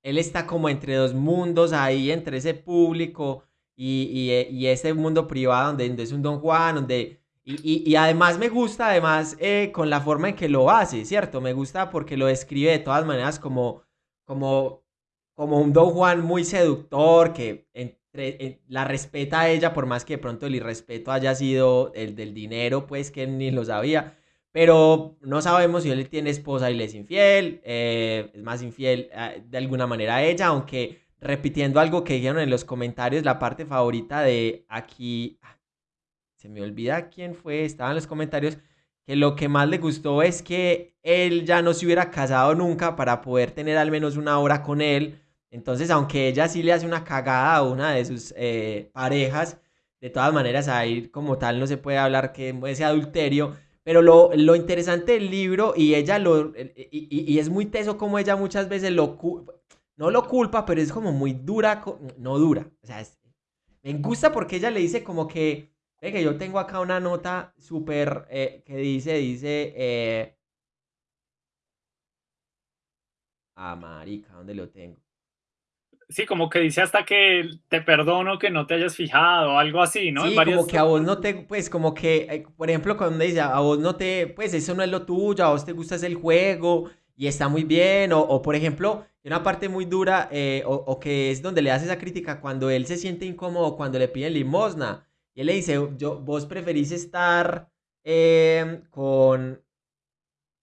él está como entre dos mundos ahí, entre ese público y, y, ese mundo privado donde, es un don Juan, donde... Y, además me gusta, además, eh, con la forma en que lo hace, ¿cierto? Me gusta porque lo describe de todas maneras como, como como un Don Juan muy seductor que entre, la respeta a ella, por más que de pronto el irrespeto haya sido el del dinero, pues que ni lo sabía. Pero no sabemos si él tiene esposa y le es infiel, eh, es más infiel eh, de alguna manera a ella, aunque repitiendo algo que dijeron en los comentarios, la parte favorita de aquí, se me olvida quién fue, estaba en los comentarios, que lo que más le gustó es que él ya no se hubiera casado nunca para poder tener al menos una hora con él, entonces, aunque ella sí le hace una cagada a una de sus eh, parejas, de todas maneras ahí como tal no se puede hablar que ese adulterio. Pero lo, lo interesante del libro, y ella lo. Y, es muy teso como ella muchas veces lo. No lo culpa, pero es como muy dura. No dura. O sea, me gusta porque ella le dice como que. Que yo tengo acá una nota súper. Eh, que dice, dice. Eh, ah, marica, ¿dónde lo tengo? Sí, como que dice hasta que te perdono que no te hayas fijado, algo así, ¿no? Sí, como que a vos no te, pues como que, eh, por ejemplo, cuando dice a vos no te, pues eso no es lo tuyo, a vos te gusta el juego y está muy bien, o, por ejemplo, una parte muy dura, eh, o, que es donde le hace esa crítica cuando él se siente incómodo, cuando le piden limosna, y él le dice, yo, vos preferís estar em, con...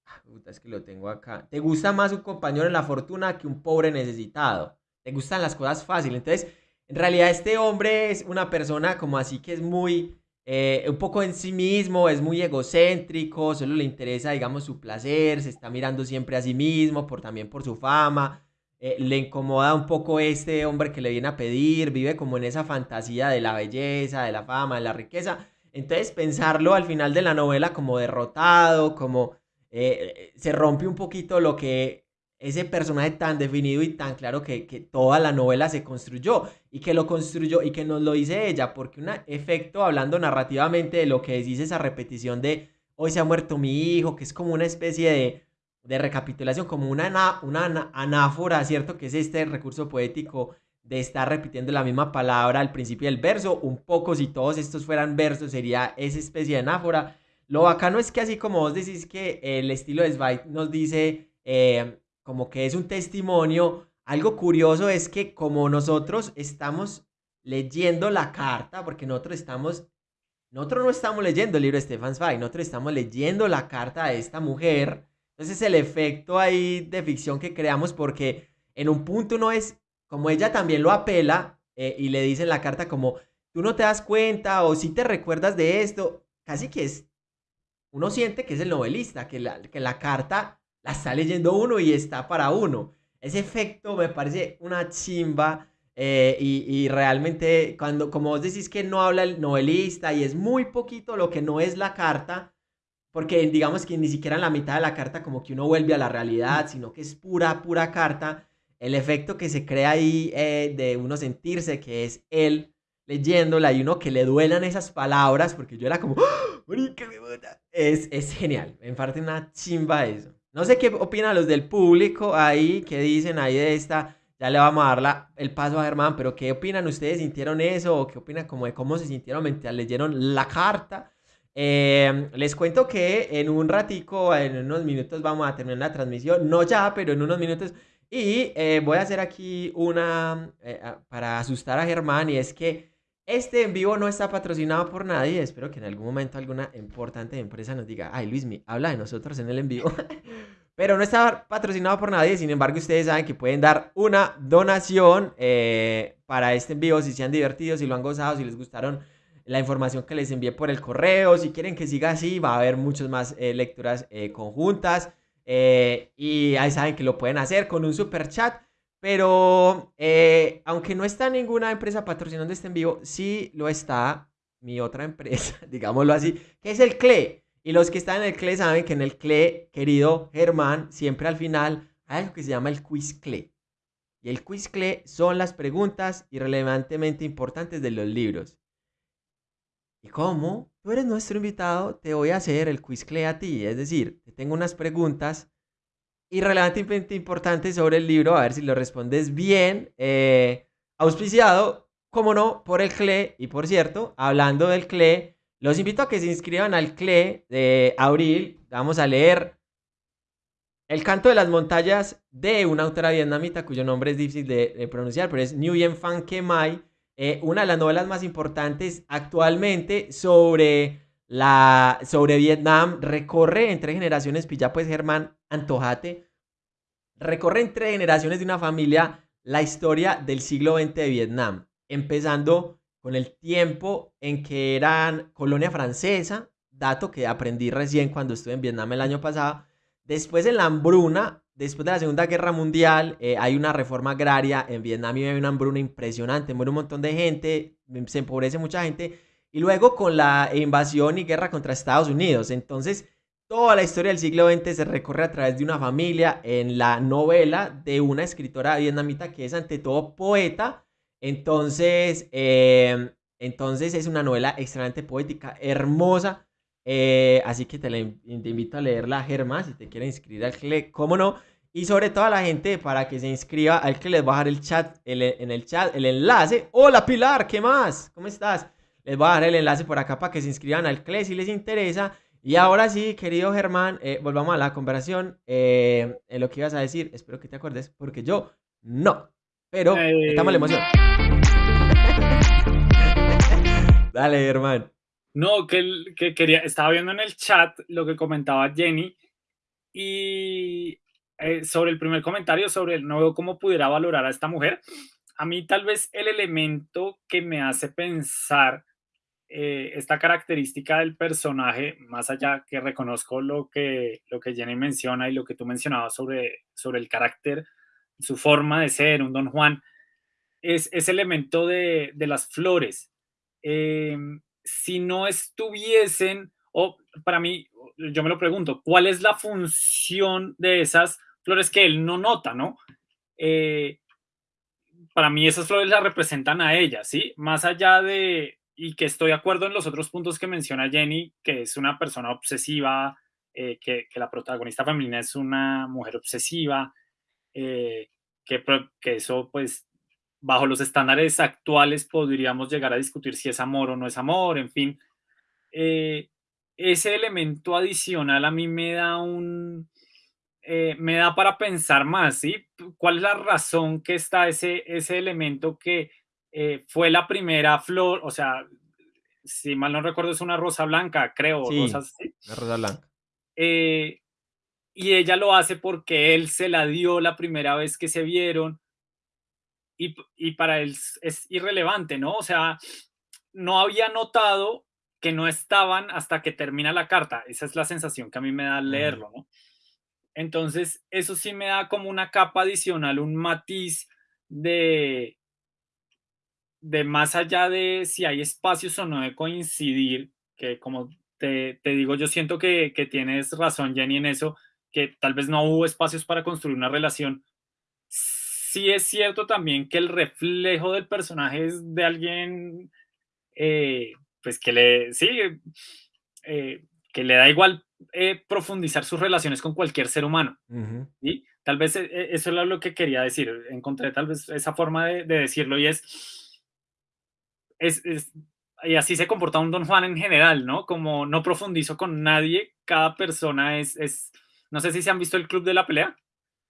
Ah, es que lo tengo acá. Te gusta más un compañero en la fortuna que un pobre necesitado. Te gustan las cosas fáciles. Entonces, en realidad este hombre es una persona como así que es muy eh, un poco en sí mismo, es muy egocéntrico, solo le interesa, digamos, su placer, se está mirando siempre a sí mismo, por, también por su fama, eh, le incomoda un poco este hombre que le viene a pedir, vive como en esa fantasía de la belleza, de la fama, de la riqueza. Entonces pensarlo al final de la novela como derrotado, como eh, se rompe un poquito lo que ese personaje tan definido y tan claro que, toda la novela se construyó y que lo construyó y que nos lo dice ella, porque un efecto hablando narrativamente de lo que dice esa repetición de hoy se ha muerto mi hijo, que es como una especie de, de recapitulación, como una, una anáfora, ¿cierto? Que es este recurso poético de estar repitiendo la misma palabra al principio del verso, un poco si todos estos fueran versos sería esa especie de anáfora. Lo bacano es que así como vos decís que el estilo de Zweig nos dice... Eh, como que es un testimonio. Algo curioso es que como nosotros estamos leyendo la carta, porque nosotros estamos, nosotros no estamos leyendo el libro de Stefan Zweig, nosotros estamos leyendo la carta de esta mujer. Entonces el efecto ahí de ficción que creamos, porque en un punto no es, como ella también lo apela eh, y le dice en la carta como, tú no te das cuenta o si te recuerdas de esto, casi que es, uno siente que es el novelista, que la, que la carta la está leyendo uno y está para uno. Ese efecto me parece una chimba. Eh, y, realmente, cuando, como vos decís que no habla el novelista y es muy poquito lo que no es la carta, porque digamos que ni siquiera en la mitad de la carta como que uno vuelve a la realidad, sino que es pura, pura carta, el efecto que se crea ahí eh, de uno sentirse que es él leyéndola y uno que le duelan esas palabras, porque yo era como, ¡Oh, es, es genial, me parte una chimba eso. No sé qué opinan los del público ahí, qué dicen ahí de esta. Ya le vamos a dar el paso a Germán, pero ¿qué opinan ustedes? ¿Sintieron eso? ¿O qué opinan como de cómo se sintieron mientras leyeron la carta? Em, les cuento que en un ratico, en unos minutos vamos a terminar la transmisión. No ya, pero en unos minutos. Y eh, voy a hacer aquí una eh, para asustar a Germán y es que este en vivo no está patrocinado por nadie. Espero que en algún momento alguna importante empresa nos diga, ay Luismi, habla de nosotros en el en vivo. Pero no está patrocinado por nadie. Sin embargo, ustedes saben que pueden dar una donación eh, para este en vivo si se han divertido, si lo han gozado, si les gustaron la información que les envié por el correo. Si quieren que siga así, va a haber muchas más eh, lecturas eh, conjuntas. y ahí saben que lo pueden hacer con un super chat. Pero eh, aunque no está ninguna empresa patrocinando este en vivo, sí lo está mi otra empresa, digámoslo así, que es el CLE. Y los que están en el CLE saben que en el CLE, querido Germán, siempre al final hay algo que se llama el quiz CLE. Y el quiz CLE son las preguntas irrelevantemente importantes de los libros. Y como tú eres nuestro invitado, te voy a hacer el quiz CLE a ti. Es decir, te tengo unas preguntas y relevantemente importante sobre el libro, a ver si lo respondes bien. Eh, auspiciado, como no, por el CLE. Y por cierto, hablando del CLE, los invito a que se inscriban al CLE de abril. Vamos a leer El canto de las montañas de una autora vietnamita cuyo nombre es difícil de, pronunciar, pero es Nguyen Phan Ke Mai. Eh, una de las novelas más importantes actualmente sobre, la, sobre Vietnam. Recorre entre generaciones, pilla pues Germán Antojate, recorre entre generaciones de una familia la historia del siglo XX de Vietnam, empezando con el tiempo en que eran colonia francesa, dato que aprendí recién cuando estuve en Vietnam el año pasado. Después en la hambruna, después de la Segunda Guerra Mundial, eh, hay una reforma agraria en Vietnam hay una hambruna impresionante, muere un montón de gente, se empobrece mucha gente. Y luego con la invasión y guerra contra Estados Unidos. Entonces, Toda la historia del siglo XX se recorre a través de una familia en la novela de una escritora vietnamita que es ante todo poeta. Entonces, em, entonces es una novela extremadamente poética, hermosa. Eh, así que te, invito a leerla, Germán, si te quieres inscribir al CLE, cómo no. Y sobre todo a la gente para que se inscriba al que les voy a dejar el chat, en el chat, el enlace. Hola Pilar, ¿qué más? ¿Cómo estás? Les voy a dejar el enlace por acá para que se inscriban al CLE si les interesa. Y ahora sí, querido Germán, eh, volvamos a la conversación. Eh, en lo que ibas a decir, espero que te acuerdes, porque yo no. Pero estamos la emoción. Dale, Germán. No, que, que quería, estaba viendo en el chat lo que comentaba Jenny y eh, sobre el primer comentario, sobre el veo cómo pudiera valorar a esta mujer. A mí tal vez el elemento que me hace pensar eh, esta característica del personaje, más allá que reconozco lo que, lo que Jenny menciona y lo que tú mencionabas sobre, sobre el carácter, su forma de ser, un don Juan, es ese elemento de, de las flores. Eh, si no estuviesen, o para mí, yo me lo pregunto, ¿cuál es la función de esas flores que él no nota, no? Eh, para mí esas flores la representan a ella, ¿sí? Más allá de, y que estoy de acuerdo en los otros puntos que menciona Jenny, que es una persona obsesiva, eh, que, que, la protagonista femenina es una mujer obsesiva, eh, que, que eso pues bajo los estándares actuales podríamos llegar a discutir si es amor o no es amor, en fin. Eh, ese elemento adicional a mí me da un, eh, me da para pensar más, ¿sí? ¿Cuál es la razón que está ese, ese elemento que eh, fue la primera flor? O sea, si mal no recuerdo es una rosa blanca, creo. Sí, Una rosa blanca. y ella lo hace porque él se la dio la primera vez que se vieron y, para él es irrelevante, ¿no? O sea, no había notado que no estaban hasta que termina la carta. Esa es la sensación que a mí me da al leerlo, ¿no? Entonces, eso sí me da como una capa adicional, un matiz de, de más allá de si hay espacios o no de coincidir, que como te, te digo, yo siento que, que, tienes razón, Jenny, en eso, que tal vez no hubo espacios para construir una relación, sí es cierto también que el reflejo del personaje es de alguien, eh, pues que le, sí, eh, que le da igual eh, profundizar sus relaciones con cualquier ser humano. y Tal vez eso es lo que quería decir. Encontré tal vez esa forma de, decirlo y es, es, y así se comporta un Don Juan en general, ¿no? Como no profundizo con nadie, cada persona es, es no sé si se han visto el Club de la Pelea.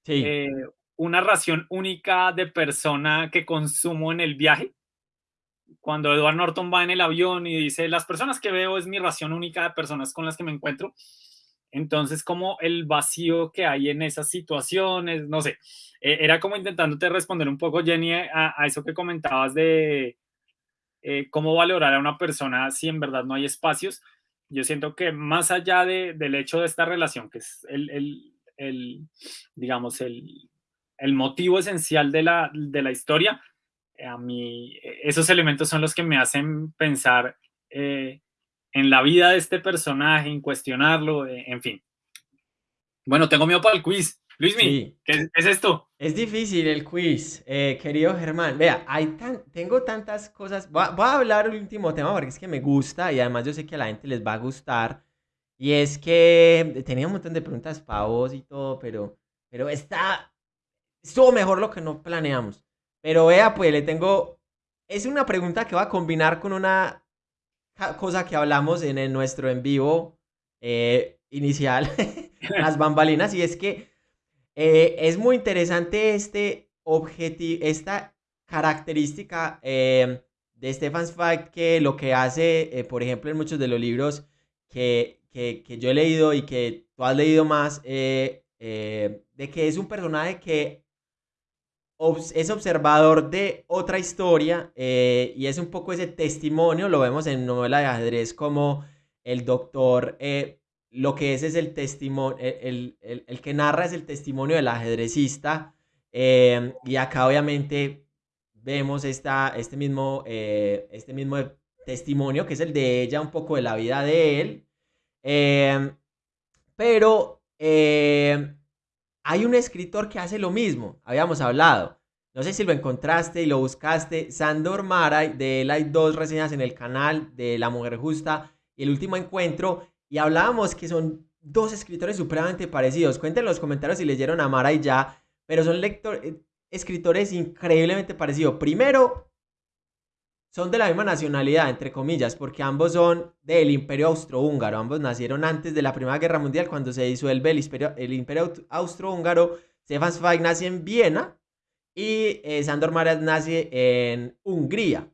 Sí una ración única de persona que consumo en el viaje. Cuando Edward Norton va en el avión y dice, las personas que veo es mi ración única de personas con las que me encuentro. Entonces, como el vacío que hay en esas situaciones, no sé, e, era como intentándote responder un poco, Jenny, a, eso que comentabas de eh, cómo valorar a una persona si en verdad no hay espacios. Yo siento que más allá de, del hecho de esta relación, que es el, el, el digamos, el, el motivo esencial de la, de la historia, eh, a mí esos elementos son los que me hacen pensar eh, en la vida de este personaje, en cuestionarlo, eh, en fin. Bueno, tengo miedo para el quiz. Luismi, ¿qué es, esto? Es difícil el quiz, querido Germán. Vea, hay tan, tengo tantas cosas. Voy a, voy a hablar el último tema porque es que me gusta y además yo sé que a la gente les va a gustar. Y es que tenía un montón de preguntas para vos y todo, pero, pero está, estuvo mejor lo que no planeamos. Pero vea, pues le tengo... Es una pregunta que va a combinar con una cosa que hablamos en nuestro en vivo eh, inicial, las bambalinas, y es que eh, es muy interesante este objetivo, esta característica eh, de Stefan Zweig que lo que hace, por ejemplo, en muchos de los libros que, que, que, yo he leído y que tú has leído más, de que es un personaje que es observador de otra historia eh, y es un poco ese testimonio, lo vemos en novela de ajedrez como el doctor, eh, lo que es es el testimonio, el, que narra es el testimonio del ajedrecista eh, y acá obviamente vemos esta, este, mismo, este mismo testimonio que es el de ella, un poco de la vida de él, pero hay un escritor que hace lo mismo, habíamos hablado. No sé si lo encontraste y lo buscaste. Sandor Maray, de él hay dos reseñas en el canal de La Mujer Justa y El Último Encuentro. Y hablábamos que son dos escritores supremamente parecidos. Cuenten en los comentarios si leyeron a Maray ya, pero son lector, eh, escritores increíblemente parecidos. Primero, son de la misma nacionalidad, entre comillas, porque ambos son del Imperio Austrohúngaro. Ambos nacieron antes de la Primera Guerra Mundial, cuando se disuelve el Imperio, el imperio Austrohúngaro. Stefan Zweig nace en Viena y eh, Sandor Maras nace en Hungría.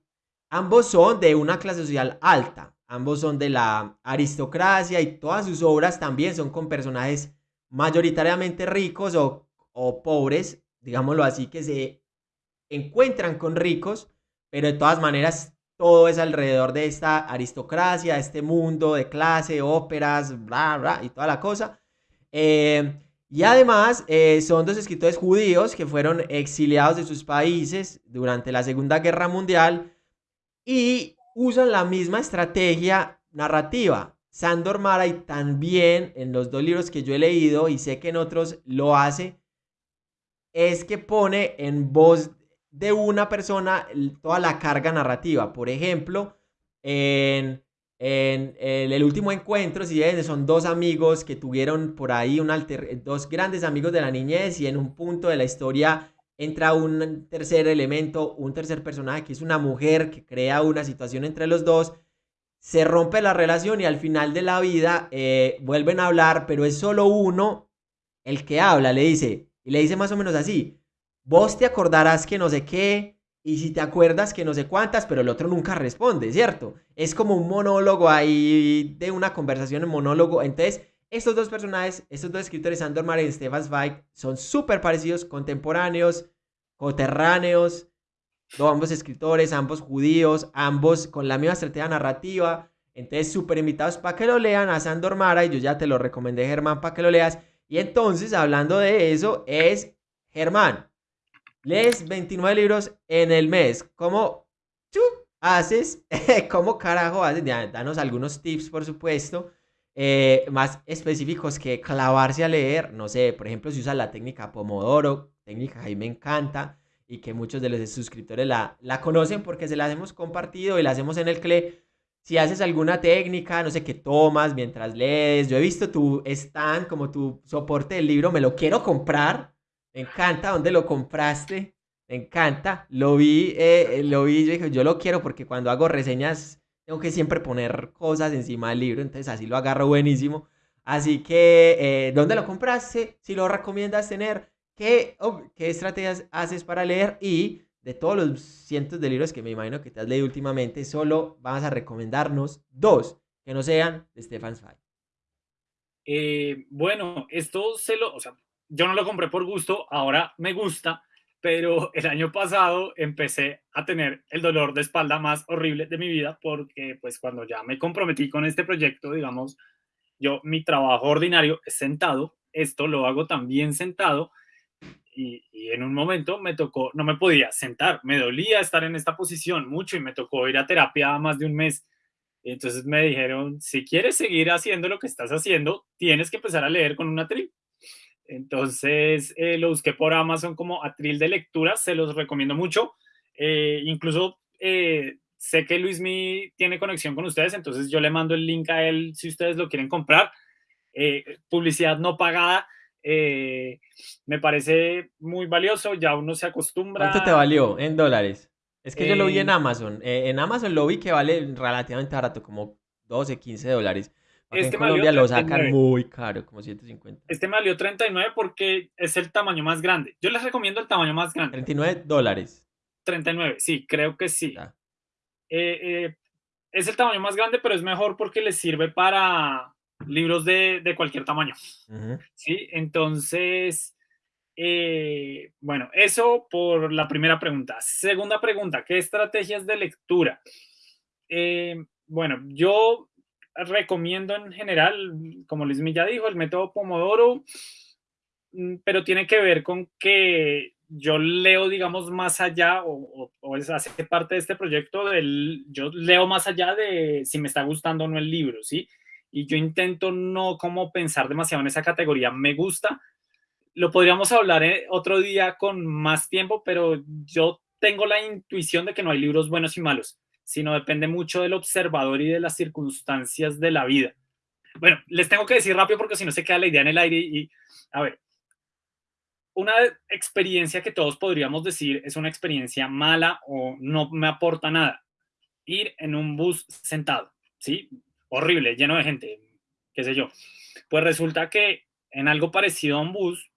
Ambos son de una clase social alta, ambos son de la aristocracia y todas sus obras también son con personajes mayoritariamente ricos o, o pobres, digámoslo así, que se encuentran con ricos pero de todas maneras todo es alrededor de esta aristocracia, este mundo de clase, óperas, bla, bla, y toda la cosa. Eh, y además eh, son dos escritores judíos que fueron exiliados de sus países durante la Segunda Guerra Mundial y usan la misma estrategia narrativa. Sandor Maray también en los dos libros que yo he leído y sé que en otros lo hace, es que pone en voz de una persona toda la carga narrativa. Por ejemplo, en, el, último encuentro, si son dos amigos que tuvieron por ahí alter, dos grandes amigos de la niñez y en un punto de la historia entra un tercer elemento, un tercer personaje que es una mujer que crea una situación entre los dos. Se rompe la relación y al final de la vida eh, vuelven a hablar, pero es solo uno el que habla, le dice, y le dice más o menos así, vos te acordarás que no sé qué, y si te acuerdas que no sé cuántas, pero el otro nunca responde, ¿cierto? Es como un monólogo ahí de una conversación en monólogo. Entonces, estos dos personajes, estos dos escritores, Sandor Mare y Stefan Zweig, son súper parecidos, contemporáneos, coterráneos, ambos escritores, ambos judíos, ambos con la misma estrategia narrativa. Entonces, súper invitados para que lo lean a Sandor Mara y yo ya te lo recomendé, Germán, para que lo leas. Y entonces, hablando de eso, es Germán, lees 29 libros en el mes. ¿Cómo haces? ¿Cómo carajo haces? Danos algunos tips, por supuesto. Eh, más específicos que clavarse a leer. No sé, por ejemplo, si usas la técnica Pomodoro, técnica que a mí me encanta y que muchos de los suscriptores la, la conocen porque se la hemos compartido y la hacemos en el CLE. Si haces alguna técnica, no sé qué tomas mientras lees. Yo he visto tu stand como tu soporte del libro, me lo quiero comprar me encanta. ¿Dónde lo compraste? Me encanta. Lo vi, eh, lo vi. Yo dije, yo lo quiero porque cuando hago reseñas tengo que siempre poner cosas encima del libro. Entonces así lo agarro buenísimo. Así que, eh, ¿dónde lo compraste? Si lo recomiendas tener, ¿qué, oh, ¿qué estrategias haces para leer? Y de todos los cientos de libros que me imagino que te has leído últimamente, solo vas a recomendarnos dos que no sean de Stefan Zweig. Eh, bueno, esto se lo, o sea, yo no lo compré por gusto, ahora me gusta, pero el año pasado empecé a tener el dolor de espalda más horrible de mi vida porque pues cuando ya me comprometí con este proyecto, digamos, yo mi trabajo ordinario es sentado, esto lo hago también sentado y, en un momento me tocó, no me podía sentar, me dolía estar en esta posición mucho y me tocó ir a terapia más de un mes. Entonces me dijeron, si quieres seguir haciendo lo que estás haciendo, tienes que empezar a leer con una tri entonces eh, lo busqué por Amazon como atril de lectura, se los recomiendo mucho. Eh, incluso eh, sé que Luismi tiene conexión con ustedes, entonces yo le mando el link a él si ustedes lo quieren comprar. publicidad no pagada, me parece muy valioso, ya uno se acostumbra. ¿Cuánto te valió en dólares? Es que yo lo vi en Amazon. en Amazon lo vi que vale relativamente barato, como 12, 15 dólares. Este en Colombia lo sacan muy caro, como 150. Este me valió 39 porque es el tamaño más grande. Yo les recomiendo el tamaño más grande. 39 dólares. 39, sí, creo que sí. Eh, eh, es el tamaño más grande, pero es mejor porque les sirve para libros de, de cualquier tamaño. Sí, entonces, eh, bueno, eso por la primera pregunta. Segunda pregunta, ¿qué estrategias de lectura? bueno, yo recomiendo en general, como Luis ya dijo, el método Pomodoro, mm, pero tiene que ver con que yo leo, digamos, más allá, o, o, hace parte de este proyecto, del, yo leo más allá de si me está gustando o no el libro, ¿sí? Y yo intento no como pensar demasiado en esa categoría, me gusta. Lo podríamos hablar eh, otro día con más tiempo, pero yo tengo la intuición de que no hay libros buenos y malos sino depende mucho del observador y de las circunstancias de la vida. Bueno, les tengo que decir rápido porque si no se queda la idea en el aire y, a ver, una experiencia que todos podríamos decir es una experiencia mala o no me aporta nada. ir en un bus sentado, ¿sí? Horrible, lleno de gente, qué sé yo. Pues resulta que en algo parecido a un bus,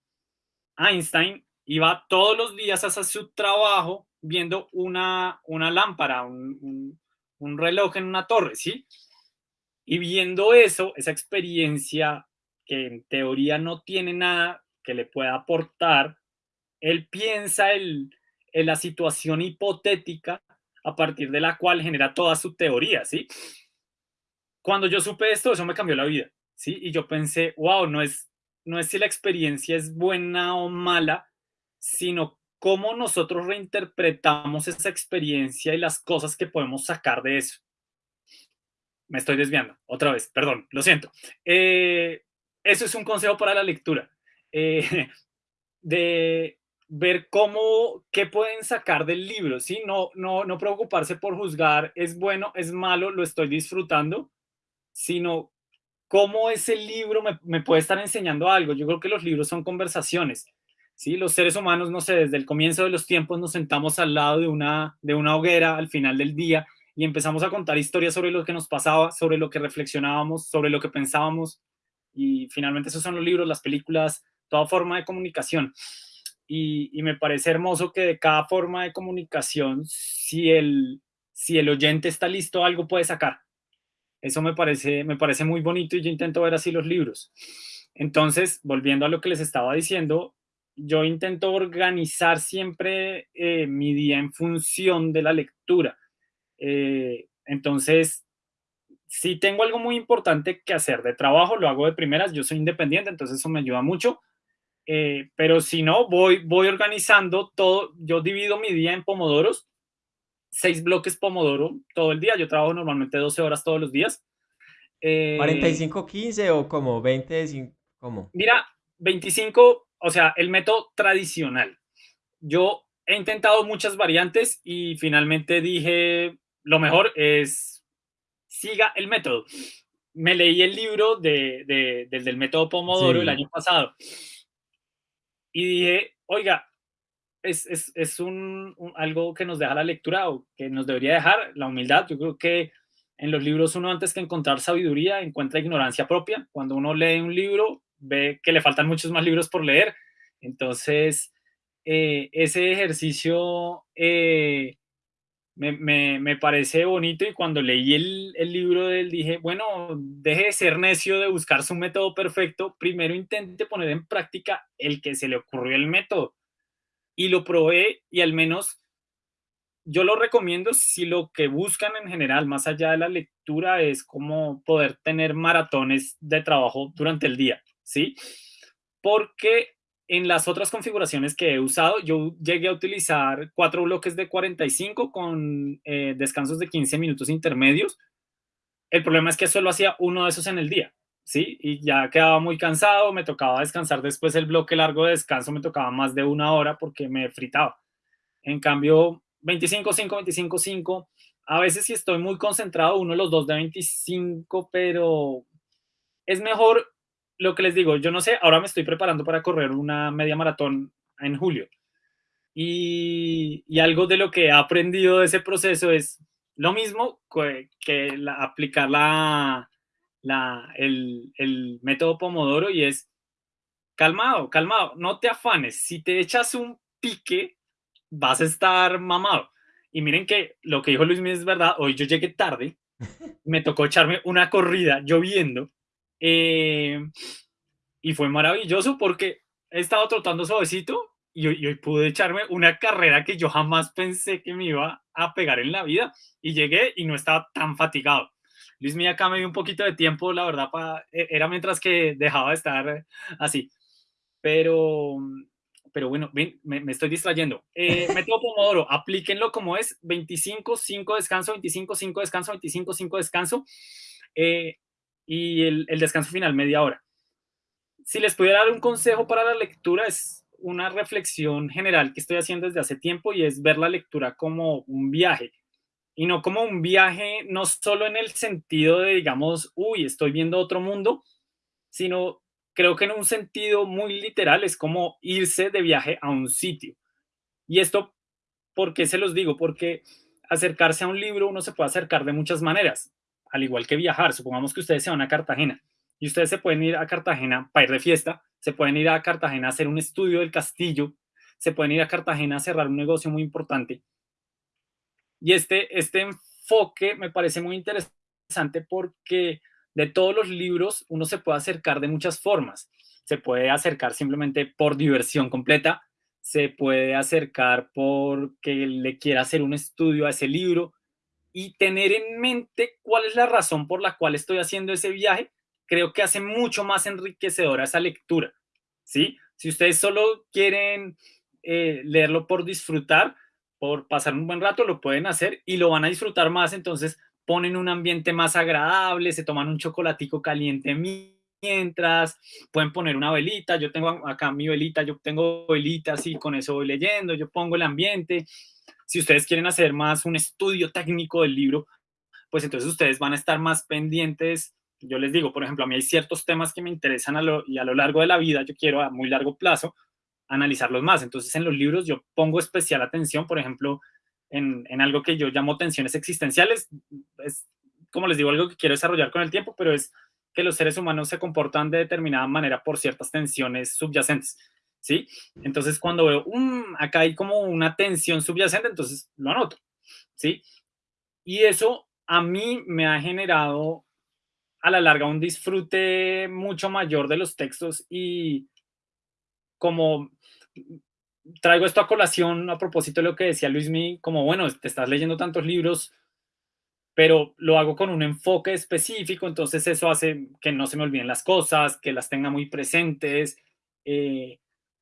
Einstein iba todos los días hacia su trabajo viendo una, una lámpara, un, un reloj en una torre, ¿sí? Y viendo eso, esa experiencia que en teoría no tiene nada que le pueda aportar, él piensa en la situación hipotética a partir de la cual genera toda su teoría, ¿sí? Cuando yo supe esto, eso me cambió la vida, ¿sí? Y yo pensé, wow, no es, no es si la experiencia es buena o mala, sino cómo nosotros reinterpretamos esa experiencia y las cosas que podemos sacar de eso. Me estoy desviando, otra vez, perdón, lo siento. Eh, eso es un consejo para la lectura, eh, de ver cómo, qué pueden sacar del libro, ¿sí? No, no, no preocuparse por juzgar, es bueno, es malo, lo estoy disfrutando, sino cómo ese libro me, me puede estar enseñando algo. Yo creo que los libros son conversaciones ¿sí? Los seres humanos, no sé, desde el comienzo de los tiempos nos sentamos al lado de una, de una hoguera al final del día y empezamos a contar historias sobre lo que nos pasaba, sobre lo que reflexionábamos, sobre lo que pensábamos y finalmente esos son los libros, las películas, toda forma de comunicación. Y, me parece hermoso que de cada forma de comunicación, si el, si el oyente está listo, algo puede sacar. Eso me parece, me parece muy bonito y yo intento ver así los libros. Entonces, volviendo a lo que les estaba diciendo, yo intento organizar siempre eh, mi día en función de la lectura. Eh, entonces, si tengo algo muy importante que hacer de trabajo, lo hago de primeras, yo soy independiente, entonces eso me ayuda mucho. Eh, pero si no, voy, voy organizando todo, yo divido mi día en pomodoros, seis bloques pomodoro todo el día, yo trabajo normalmente 12 horas todos los días. 45, 15 o como 20, ¿cómo? Mira, 25 o sea, el método tradicional. Yo he intentado muchas variantes y finalmente dije, lo mejor es siga el método. Me leí el libro de, del método Pomodoro el año pasado y dije, oiga, es, es, un, algo que nos deja la lectura o que nos debería dejar la humildad. Yo creo que en los libros uno antes que encontrar sabiduría encuentra ignorancia propia. Cuando uno lee un libro ve que le faltan muchos más libros por leer. Entonces, eh, ese ejercicio eh, me, parece bonito y cuando leí el, el, libro de él dije, bueno, deje de ser necio de buscar su método perfecto, primero intente poner en práctica el que se le ocurrió el método. Y lo probé y al menos yo lo recomiendo si lo que buscan en general, más allá de la lectura, es como poder tener maratones de trabajo durante el día. ¿Sí? Porque en las otras configuraciones que he usado, yo llegué a utilizar cuatro bloques de 45 con eh, descansos de 15 minutos intermedios. El problema es que solo hacía uno de esos en el día, ¿sí? Y ya quedaba muy cansado, me tocaba descansar después el bloque largo de descanso, me tocaba más de una hora porque me fritaba. En cambio, 25, 5, 25, 5. A veces si estoy muy concentrado, uno de los dos de 25, pero es mejor lo que les digo, yo no sé, ahora me estoy preparando para correr una media maratón en julio. Y, algo de lo que he aprendido de ese proceso es lo mismo que, aplicar la, la, el, el método Pomodoro y es calmado, calmado, no te afanes. Si te echas un pique, vas a estar mamado. Y miren que lo que dijo Luis es verdad, hoy yo llegué tarde, me tocó echarme una corrida lloviendo eh, y fue maravilloso porque he estado trotando suavecito y hoy, pude echarme una carrera que yo jamás pensé que me iba a pegar en la vida y llegué y no estaba tan fatigado. Luis Mía acá me dio un poquito de tiempo, la verdad, para, e, era mientras que dejaba de estar así. Pero, pero bueno, me, me, estoy distrayendo. Eh, método Pomodoro, aplíquenlo como es, 25, 5 descanso, 25, 5 descanso, 25, 5 descanso. Eh, y el, descanso final media hora. Si les pudiera dar un consejo para la lectura es una reflexión general que estoy haciendo desde hace tiempo y es ver la lectura como un viaje y no como un viaje no solo en el sentido de digamos, uy, estoy viendo otro mundo, sino creo que en un sentido muy literal es como irse de viaje a un sitio. Y esto, ¿por qué se los digo? Porque acercarse a un libro uno se puede acercar de muchas maneras, al igual que viajar. Supongamos que ustedes se van a Cartagena y ustedes se pueden ir a Cartagena para ir de fiesta, se pueden ir a Cartagena a hacer un estudio del castillo, se pueden ir a Cartagena a cerrar un negocio muy importante. Y este, este enfoque me parece muy interesante porque de todos los libros uno se puede acercar de muchas formas. Se puede acercar simplemente por diversión completa, se puede acercar porque le quiera hacer un estudio a ese libro y tener en mente cuál es la razón por la cual estoy haciendo ese viaje, creo que hace mucho más enriquecedora esa lectura. ¿sí? Si ustedes solo quieren eh, leerlo por disfrutar, por pasar un buen rato, lo pueden hacer y lo van a disfrutar más, entonces ponen un ambiente más agradable, se toman un chocolatico caliente mientras, pueden poner una velita, yo tengo acá mi velita, yo tengo velitas y con eso voy leyendo, yo pongo el ambiente. Si ustedes quieren hacer más un estudio técnico del libro, pues entonces ustedes van a estar más pendientes. Yo les digo, por ejemplo, a mí hay ciertos temas que me interesan a lo, y a lo largo de la vida, yo quiero a muy largo plazo analizarlos más. Entonces en los libros yo pongo especial atención, por ejemplo, en, en algo que yo llamo tensiones existenciales. Es, como les digo, algo que quiero desarrollar con el tiempo, pero es que los seres humanos se comportan de determinada manera por ciertas tensiones subyacentes, ¿sí? Entonces, cuando veo, um, acá hay como una tensión subyacente, entonces lo anoto, ¿sí? Y eso a mí me ha generado a la larga un disfrute mucho mayor de los textos y como traigo esto a colación a propósito de lo que decía Luismi, como bueno, te estás leyendo tantos libros, pero lo hago con un enfoque específico, entonces eso hace que no se me olviden las cosas, que las tenga muy presentes, eh,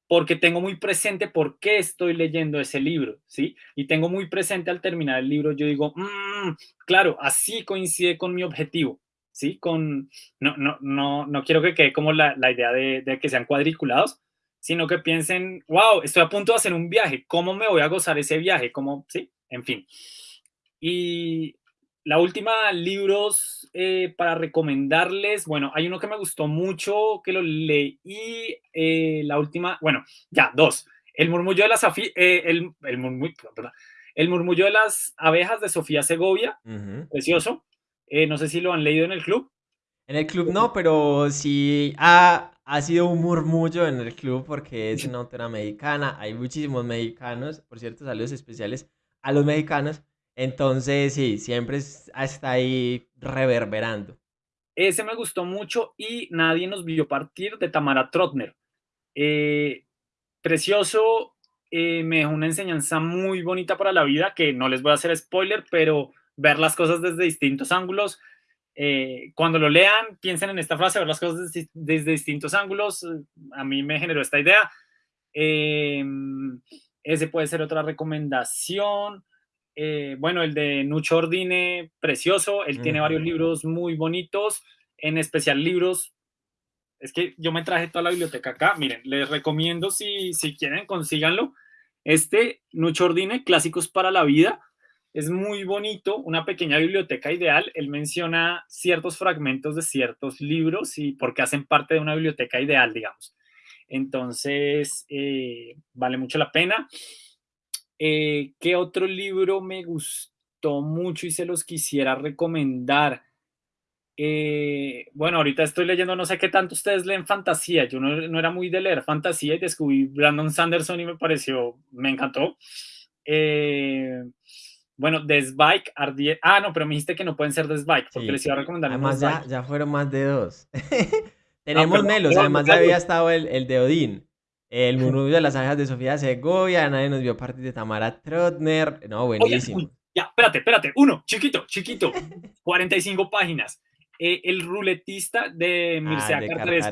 porque tengo muy presente por qué estoy leyendo ese libro, ¿sí? Y tengo muy presente al terminar el libro, yo digo, mm, claro, así coincide con mi objetivo, ¿sí? Con, no, no, no, no quiero que quede como la, la idea de, de que sean cuadriculados, sino que piensen, wow, estoy a punto de hacer un viaje, ¿cómo me voy a gozar ese viaje? ¿Cómo? Sí, en fin. Y la última, libros eh, para recomendarles, bueno, hay uno que me gustó mucho, que lo leí, eh, la última, bueno, ya, dos. El murmullo de las, eh, el, el, murmullo, el murmullo de las abejas de Sofía Segovia, precioso. no sé si lo han leído en el club. En el club no, pero sí ha, ha sido un murmullo en el club porque es una autora mexicana. Hay muchísimos mexicanos, por cierto, saludos especiales a los mexicanos. Entonces, sí, siempre está ahí reverberando. Ese me gustó mucho y Nadie nos vio partir de Tamara Trotner. Eh, precioso, eh, me dejó una enseñanza muy bonita para la vida, que no les voy a hacer spoiler, pero ver las cosas desde distintos ángulos, eh, cuando lo lean, piensen en esta frase, ver las cosas desde, distintos ángulos. A mí me generó esta idea. Eh, ese puede ser otra recomendación. Eh, bueno, el de Nucho Ordine, precioso. Él tiene varios libros muy bonitos, en especial libros. Es que yo me traje toda la biblioteca acá. Miren, les recomiendo si, si quieren, consíganlo. Este, Nucho Ordine, Clásicos para la Vida es muy bonito, una pequeña biblioteca ideal. Él menciona ciertos fragmentos de ciertos libros y porque hacen parte de una biblioteca ideal, digamos. Entonces, eh, vale mucho la pena. Eh, ¿Qué otro libro me gustó mucho y se los quisiera recomendar? Eh, bueno, ahorita estoy leyendo, no sé qué tanto ustedes leen fantasía. Yo no, no, era muy de leer fantasía y descubrí Brandon Sanderson y me pareció, me encantó. Eh, bueno, Desbike, Ardier. Ah, no, pero me dijiste que no pueden ser Desbike, porque les iba a recomendar. Además, ya, ya, fueron más de dos. Tenemos menos, además ya había estado el, el de Odín. El murmullo de las abejas de Sofía Segovia, nadie nos vio partir de Tamara Trotner. No, buenísimo. ya, espérate, espérate. Uno, chiquito, chiquito. 45 páginas. Eh, el ruletista de Mircea ah,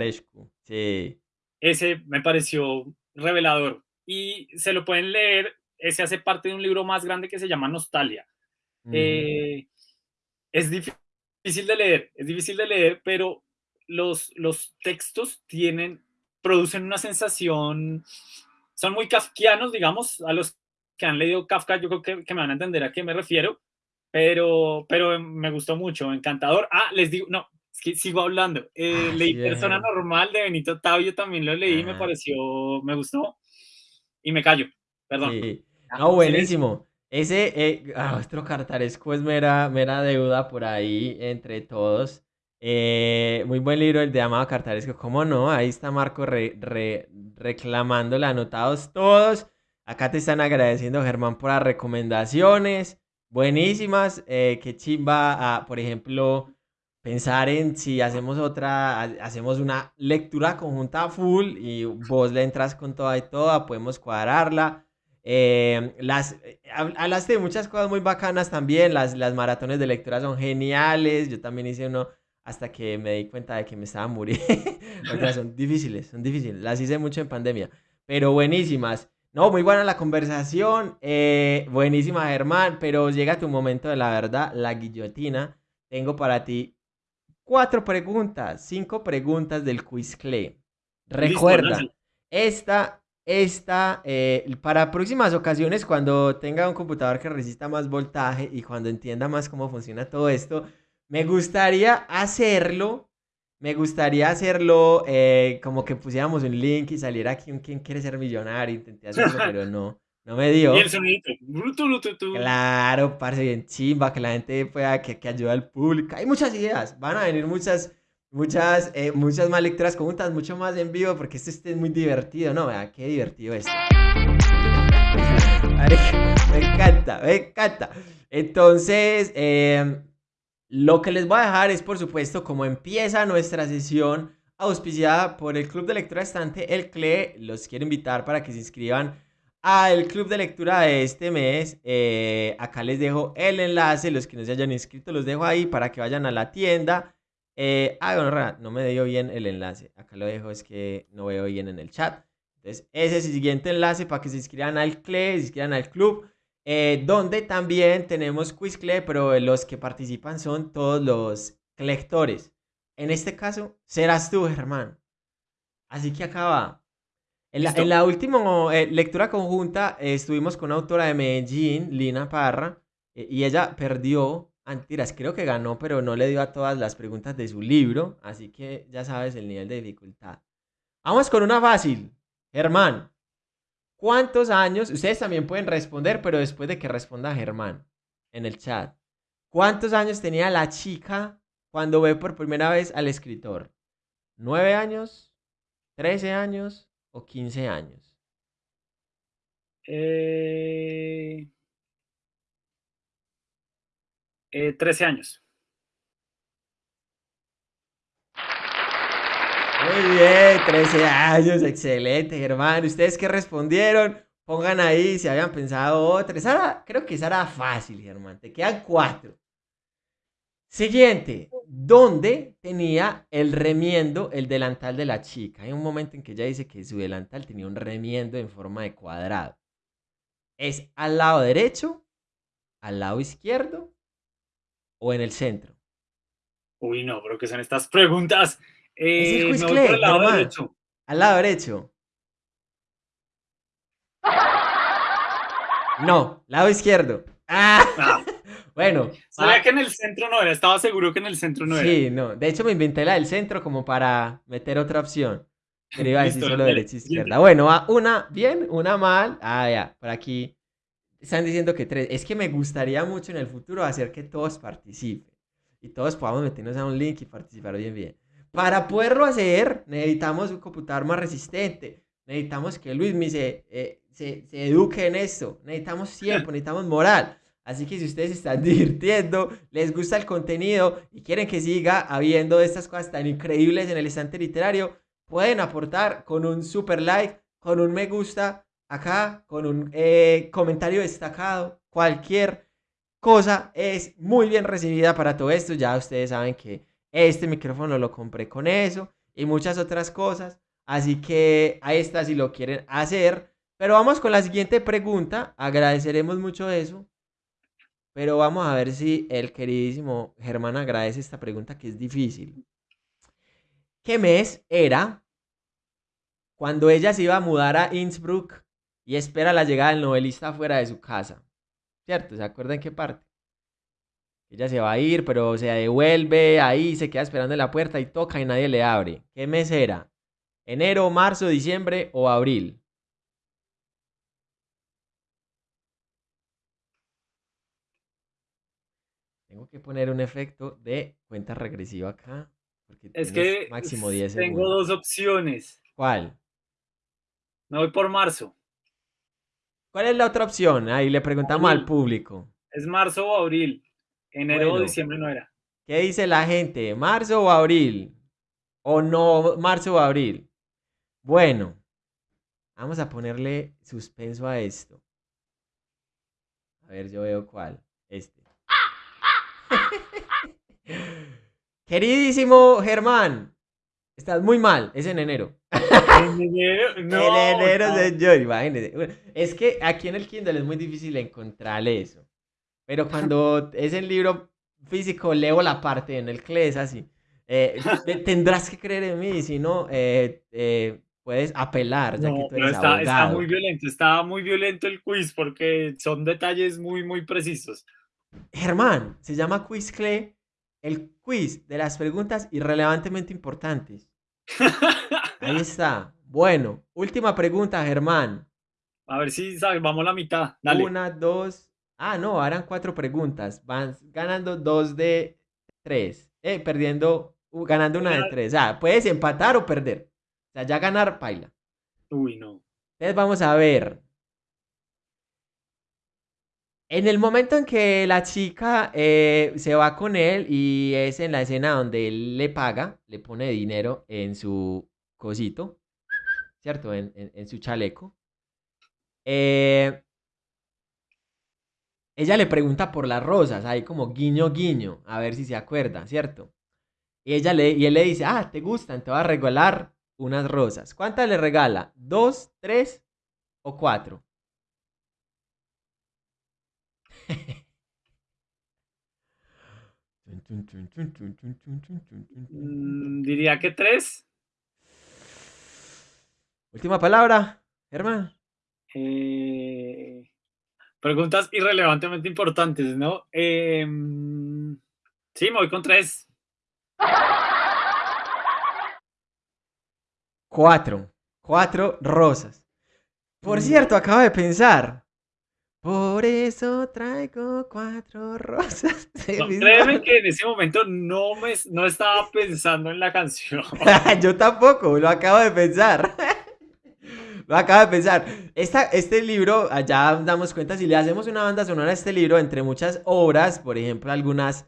Sí. Ese me pareció revelador. Y se lo pueden leer ese hace parte de un libro más grande que se llama Nostalgia. Eh, es difícil de leer, es difícil de leer, pero los, los textos tienen, producen una sensación, son muy kafkianos, digamos, a los que han leído Kafka, yo creo que, que me van a entender a qué me refiero, pero, pero me gustó mucho, encantador. Ah, les digo, no, es que sigo hablando. Eh, ah, leí Persona Normal de Benito Tavio, también lo leí, me pareció, me gustó y me callo, perdón. Sí. No, buenísimo. Ese, eh, ah, otro cartaresco es mera, mera deuda por ahí entre todos. Eh, muy buen libro el de Amado Cartaresco. ¿Cómo no? Ahí está Marco re, reclamándole, anotados todos. Acá te están agradeciendo, Germán, por las recomendaciones. Buenísimas. Eh, qué chimba, a, por ejemplo, pensar en si hacemos otra, hacemos una lectura conjunta full y vos le entras con toda y toda, podemos cuadrarla. Eh, las, hablaste de muchas cosas muy bacanas también, las, las maratones de lectura son geniales, yo también hice uno hasta que me di cuenta de que me estaba muriendo. son difíciles, son difíciles, las hice mucho en pandemia, pero buenísimas. No, muy buena la conversación, eh, buenísima Germán, pero llega tu momento de la verdad, la guillotina. Tengo para ti cuatro preguntas, cinco preguntas del Quizcle. Recuerda, esta, esta, eh, para próximas ocasiones, cuando tenga un computador que resista más voltaje y cuando entienda más cómo funciona todo esto, me gustaría hacerlo, me gustaría hacerlo eh, como que pusiéramos un link y saliera aquí un quien quiere ser millonario, intenté hacerlo, pero no. No me dio. Y el sonidito. Claro, parece bien chimba, que la gente pueda, que, que ayude al público. Hay muchas ideas. Van a venir muchas, muchas, eh, muchas más lecturas conjuntas, mucho más en vivo, porque esto es muy divertido, ¿no? Vea, qué divertido es. me encanta, me encanta. Entonces, em, lo que les voy a dejar es, por supuesto, como empieza nuestra sesión auspiciada por el Club de Lectura Estante, el CLE. Los quiero invitar para que se inscriban al club de lectura de este mes. Eh, acá les dejo el enlace, los que no se hayan inscrito los dejo ahí para que vayan a la tienda. Ah, bueno, no me dio bien el enlace. Acá lo dejo, es que no veo bien en el chat. Entonces, ese es el siguiente enlace para que se inscriban al CLE, se inscriban al club. Eh, donde también tenemos Quiz CLE, pero los que participan son todos los lectores. En este caso, serás tú, Germán. Así que acá va. En la, última eh, lectura conjunta eh, estuvimos con una autora de Medellín, Lina Parra, y ella perdió, antiras, creo que ganó, pero no le dio a todas las preguntas de su libro, así que ya sabes el nivel de dificultad. Vamos con una fácil. Germán, ¿cuántos años? Ustedes también pueden responder, pero después de que responda Germán en el chat. ¿Cuántos años tenía la chica cuando ve por primera vez al escritor? ¿Nueve años? ¿Trece años? 15 años? Eh, 13 eh, años. Muy bien, 13 años, excelente, hermano. ¿Ustedes qué respondieron? Pongan ahí si habían pensado otra. creo que esa fácil, Germán. Te quedan cuatro. Siguiente, ¿dónde tenía el remiendo el delantal de la chica? Hay un momento en que ella dice que su delantal tenía un remiendo en forma de cuadrado. ¿Es al lado derecho, al lado izquierdo o en el centro? Uy, no, pero que son estas preguntas. Eh, es el al lado derecho. Al lado derecho. No, lado izquierdo. ¡Ah! ah. Bueno. Sabía que en el centro no era, estaba seguro que en el centro no era. Sí, no. De hecho, me inventé la del centro como para meter otra opción. Pero iba a decir solo derecha y izquierda. Bueno, una bien, una mal. Ah, ya, por aquí están diciendo que tres. Es que me gustaría mucho en el futuro hacer que todos participen. Y todos podamos meternos a un link y participar bien, bien. Para poderlo hacer, necesitamos un computador más resistente. Necesitamos que Luis me se, eh, se, se eduque en esto. Necesitamos tiempo, necesitamos moral. Así que si ustedes están divirtiendo, les gusta el contenido y quieren que siga habiendo estas cosas tan increíbles en el estante literario, pueden aportar con un super like, con un me gusta acá, con un eh, comentario destacado, cualquier cosa es muy bien recibida para todo esto. Ya ustedes saben que este micrófono lo compré con eso y muchas otras cosas. Así que ahí está si lo quieren hacer. Pero vamos con la siguiente pregunta. Agradeceremos mucho eso. Pero vamos a ver si el queridísimo Germán agradece esta pregunta que es difícil. ¿Qué mes era cuando ella se iba a mudar a Innsbruck y espera la llegada del novelista fuera de su casa? ¿Cierto? ¿Se acuerdan qué parte? Ella se va a ir, pero se devuelve ahí, se queda esperando en la puerta y toca y nadie le abre. ¿Qué mes era? ¿Enero, marzo, diciembre o abril? Tengo que poner un efecto de cuenta regresiva acá. Porque Es que máximo 10 tengo segundos. dos opciones. ¿Cuál? Me voy por marzo. ¿Cuál es la otra opción? Ahí le preguntamos al público. ¿Es marzo o abril? Enero o diciembre no era. ¿Qué dice la gente? ¿Marzo o abril? ¿O no marzo o abril? Bueno, vamos a ponerle suspenso a esto. A ver, yo veo cuál. Este. Queridísimo Germán, estás muy mal. Es en enero. En enero, no, en enero, señor, imagínese. Es que aquí en el Kindle es muy difícil encontrar eso. Pero cuando es en libro físico, leo la parte en el CLE, es así. Eh, te- tendrás que creer en mí, si no, eh, eh, puedes apelar, ya que No, tú pero eres está, está muy violento, está muy violento el quiz porque son detalles muy, muy precisos. Germán, se llama Quiz CLE, el quiz de las preguntas irrelevantemente importantes. Ahí está. Bueno, última pregunta, Germán. A ver si salvamos la mitad. Dale. Una, dos. Ah, no, eran cuatro preguntas. Van ganando dos de tres. Eh, perdiendo, ganando una de tres. Ah, puedes empatar o perder. O sea, ya ganar, paila. Uy, no. Entonces vamos a ver. En el momento en que la chica eh, se va con él y es en la escena donde él le paga, le pone dinero en su cosito, ¿cierto? En, en- en su chaleco. Eh, ella le pregunta por las rosas, ahí como guiño, guiño, a ver si se acuerda, ¿cierto? Y, ella le, y él le dice, ah, ¿te gustan? Te voy a regalar unas rosas. ¿Cuántas le regala? ¿Dos, tres o cuatro? Mm, diría que tres. Última palabra, Germán. Eh, preguntas irrelevantemente importantes, ¿no? Eh, mm, sí, me voy con tres. Cuatro. Cuatro rosas. Por Mm. cierto, acabo de pensar. Por eso traigo cuatro rosas. No, créeme que en ese momento no, me, no estaba pensando en la canción. Yo tampoco, lo acabo de pensar. Lo acabo de pensar. Esta, este libro, allá damos cuenta, si le hacemos una banda sonora a este libro, entre muchas obras, por ejemplo, algunas...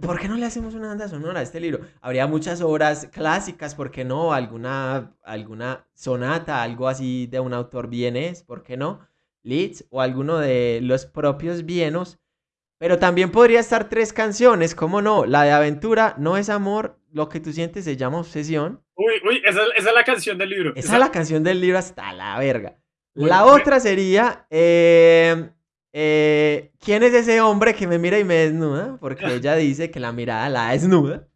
¿Por qué no le hacemos una banda sonora a este libro? Habría muchas obras clásicas, ¿por qué no? Alguna, alguna sonata, algo así de un autor vienés, ¿por qué no? Leeds o alguno de los propios vienos. Pero también podría estar tres canciones, ¿cómo no? La de aventura, no es amor, lo que tú sientes se llama obsesión. Uy, uy, esa, esa es la canción del libro. Esa es la canción del libro hasta la verga. La otra sería, eh, eh, ¿quién es ese hombre que me mira y me desnuda? Porque ella dice que la mirada la desnuda.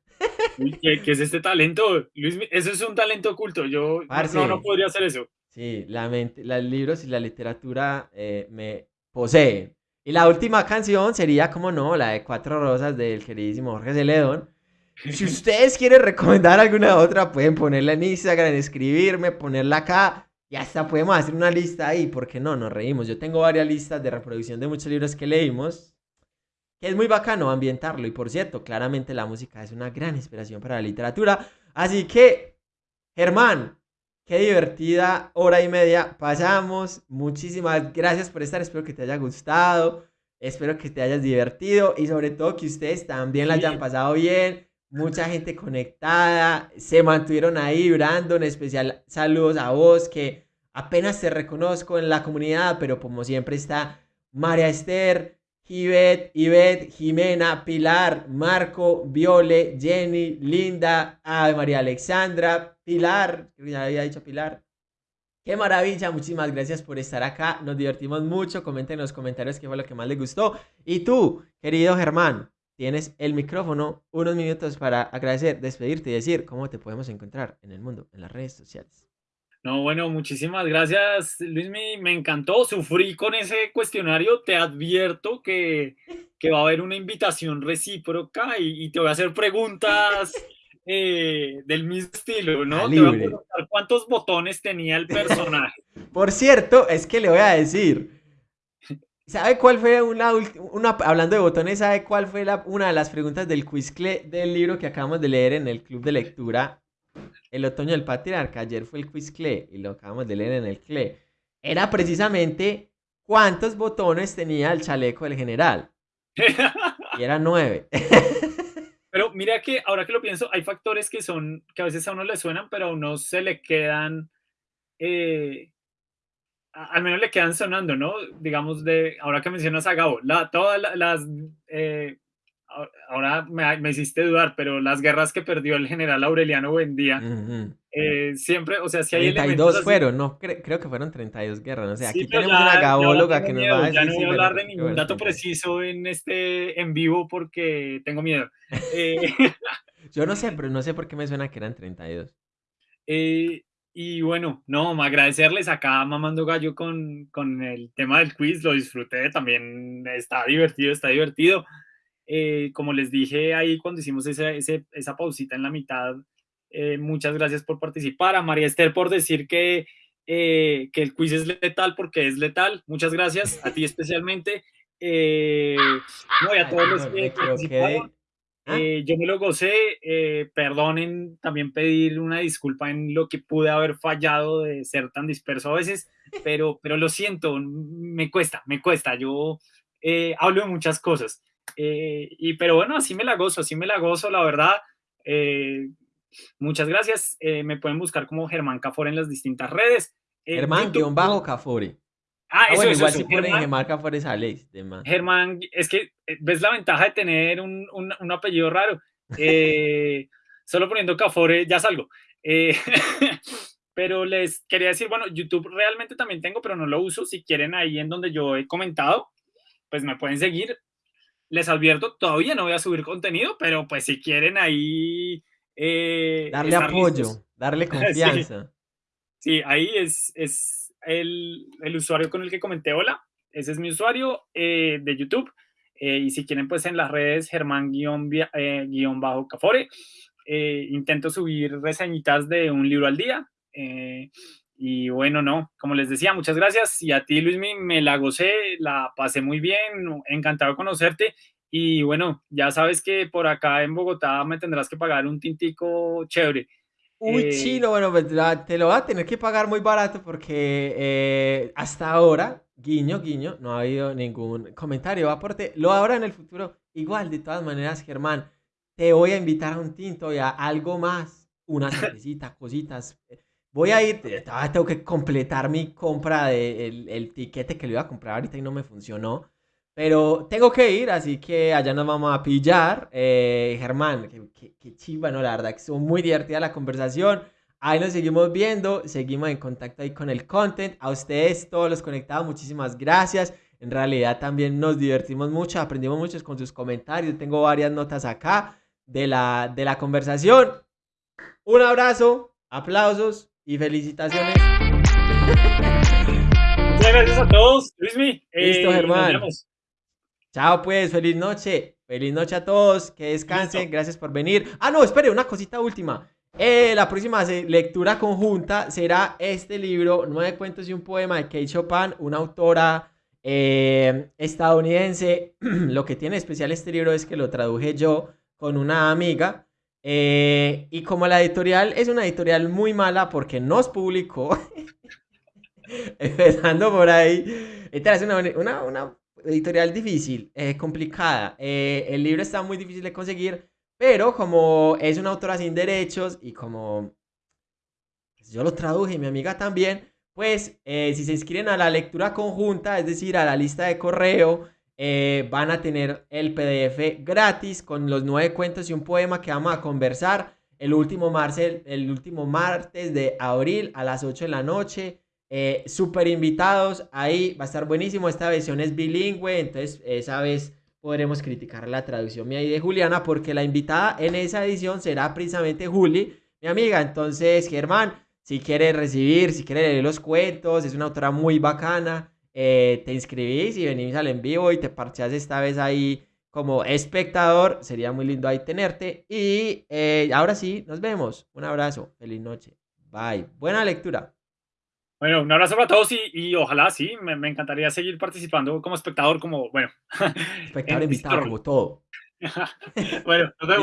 Uy, ¿qué, qué es este talento? Luis, eso es un talento oculto. Yo Parce. no, no podría hacer eso. Sí, la mente, los libros y la literatura eh, me poseen. Y la última canción sería, como no, la de Cuatro Rosas del queridísimo Jorge Celedón. Si ustedes quieren recomendar alguna otra, pueden ponerla en Instagram, escribirme, ponerla acá. Y hasta podemos hacer una lista ahí, porque no, nos reímos. Yo tengo varias listas de reproducción de muchos libros que leímos. Que es muy bacano ambientarlo. Y por cierto, claramente la música es una gran inspiración para la literatura. Así que, Germán, qué divertida hora y media pasamos. Muchísimas gracias por estar. Espero que te haya gustado. Espero que te hayas divertido. Y sobre todo que ustedes también la hayan pasado bien. Mucha gente conectada. Se mantuvieron ahí, Brandon. Especial saludos a vos que apenas te reconozco en la comunidad. Pero como siempre está María Esther. Ivette, Ivette, Jimena, Pilar, Marco, Viole, Jenny, Linda, Ave María Alexandra, Pilar, ya había dicho Pilar. Qué maravilla, muchísimas gracias por estar acá, nos divertimos mucho, comenten en los comentarios qué fue lo que más les gustó. Y tú, querido Germán, tienes el micrófono, unos minutos para agradecer, despedirte y decir cómo te podemos encontrar en el mundo, en las redes sociales. No, bueno, muchísimas gracias, Luis. Me, me encantó. Sufrí con ese cuestionario. Te advierto que, que va a haber una invitación recíproca y, y te voy a hacer preguntas eh, del mismo estilo, ¿no? Te voy a preguntar cuántos botones tenía el personaje. Por cierto, es que le voy a decir, ¿Sabe cuál fue una, una hablando de botones, sabe cuál fue la, una de las preguntas del quiz del libro que acabamos de leer en el club de lectura? El otoño del patriarca, ayer fue el quiz y lo acabamos de leer en el CLE. Era precisamente cuántos botones tenía el chaleco del general. y eran nueve. Pero mira que ahora que lo pienso, hay factores que son, que a veces a uno le suenan, pero a uno se le quedan, eh, al menos le quedan sonando, ¿no? Digamos, de, ahora que mencionas a Gabo, la, todas las, eh, ahora me, hiciste dudar, pero las guerras que perdió el general Aureliano Buendía, eh, siempre, o sea, si hay 32 fueron, no, creo que fueron 32 guerras, o sea, aquí tenemos una gabóloga que nos va a decir. Ya no voy a hablar de ningún dato preciso en este en vivo porque tengo miedo. Eh, Yo no sé, pero no sé por qué me suena que eran 32. Eh, y bueno, no, agradecerles acá mamando gallo con, con el tema del quiz, lo disfruté también, está divertido, está divertido. Eh, como les dije ahí cuando hicimos esa, esa pausita en la mitad, eh, muchas gracias por participar. A María Esther por decir que, eh, que el quiz es letal porque es letal. Muchas gracias. A ti especialmente. no, y a todos los que participaron. ¿Ah? yo me lo gocé. perdonen también pedir una disculpa en lo que pude haber fallado de ser tan disperso a veces, pero, pero lo siento, me cuesta, me cuesta. Yo hablo de muchas cosas. Eh, y, pero bueno, así me la gozo, así me la gozo, la verdad. Eh, muchas gracias. Eh, me pueden buscar como Germán Cafore en las distintas redes. Germán, guion bajo Cafore. Ah, ah eso, bueno, eso, igual si ponen Germán Cafore sale. Germán, es que ves la ventaja de tener un, un, un apellido raro. solo poniendo Cafore ya salgo. pero les quería decir, bueno, YouTube realmente también tengo, pero no lo uso. Si quieren ahí en donde yo he comentado, pues me pueden seguir les advierto, todavía no voy a subir contenido, pero pues si quieren ahí... Eh, darle apoyo, darle confianza. sí. ahí es, es el, el, usuario con el que comenté hola. Ese es mi usuario eh, de YouTube. Eh, y si quieren, pues en las redes Germán-Cafore. intento subir reseñitas de un libro al día. y bueno, no, como les decía, muchas gracias. Y a ti, Luis, me la gocé, la pasé muy bien, encantado de conocerte. Y bueno, ya sabes que por acá en Bogotá me tendrás que pagar un tintico chévere. Uy, eh, chino, bueno, pues, te lo va a tener que pagar muy barato porque eh, hasta ahora, guiño, guiño, no ha habido ningún comentario aporte. Lo habrá en el futuro. Igual, de todas maneras, Germán, te voy a invitar a un tinto y a algo más, una cervecita, cositas. Voy a ir, tengo que completar mi compra del de el tiquete que le iba a comprar ahorita y no me funcionó. Pero tengo que ir, así que allá nos vamos a pillar. Eh, Germán, qué, qué, chiva, ¿no? La verdad que estuvo muy divertida la conversación. Ahí nos seguimos viendo, seguimos en contacto ahí con el content. A ustedes, todos los conectados, muchísimas gracias. En realidad también nos divertimos mucho, aprendimos mucho con sus comentarios. Tengo varias notas acá de la, de la conversación. Un abrazo, aplausos y felicitaciones. Muchas gracias a todos, Luismi. Listo, eh, Germán. Chao pues, feliz noche. Feliz noche a todos, que descansen, gracias por venir. Ah, no, espere, una cosita última. Eh, la próxima lectura conjunta será este libro, Nueve cuentos y un poema de Kate Chopin, una autora eh, estadounidense. lo que tiene especial este libro es que lo traduje yo con una amiga. Eh, y como la editorial es una editorial muy mala porque nos publicó, empezando por ahí, esta es una, una, una editorial difícil, eh, complicada. Eh, el libro está muy difícil de conseguir, pero como es una autora sin derechos y como pues, yo lo traduje mi amiga también, pues eh, si se inscriben a la lectura conjunta, es decir, a la lista de correo, van a tener el PDF gratis con los nueve cuentos y un poema que vamos a conversar el último, el último martes de abril a las 8 de la noche. Eh, super invitados, ahí va a estar buenísimo. Esta versión es bilingüe, entonces esa vez podremos criticar la traducción mía y de Juliana, porque la invitada en esa edición será precisamente Juli, mi amiga. Entonces, Germán, si quieres recibir, si quieres leer los cuentos, es una autora muy bacana. Eh, te inscribís y venís al en vivo y te parcheas esta vez ahí como espectador. Sería muy lindo ahí tenerte. Y eh, ahora sí, nos vemos. Un abrazo. Feliz noche. Bye. Buena lectura. Bueno, un abrazo para todos y, y ojalá sí, me, me, encantaría seguir participando como espectador, como, bueno. Espectador invitado, como todo. bueno, nos vemos.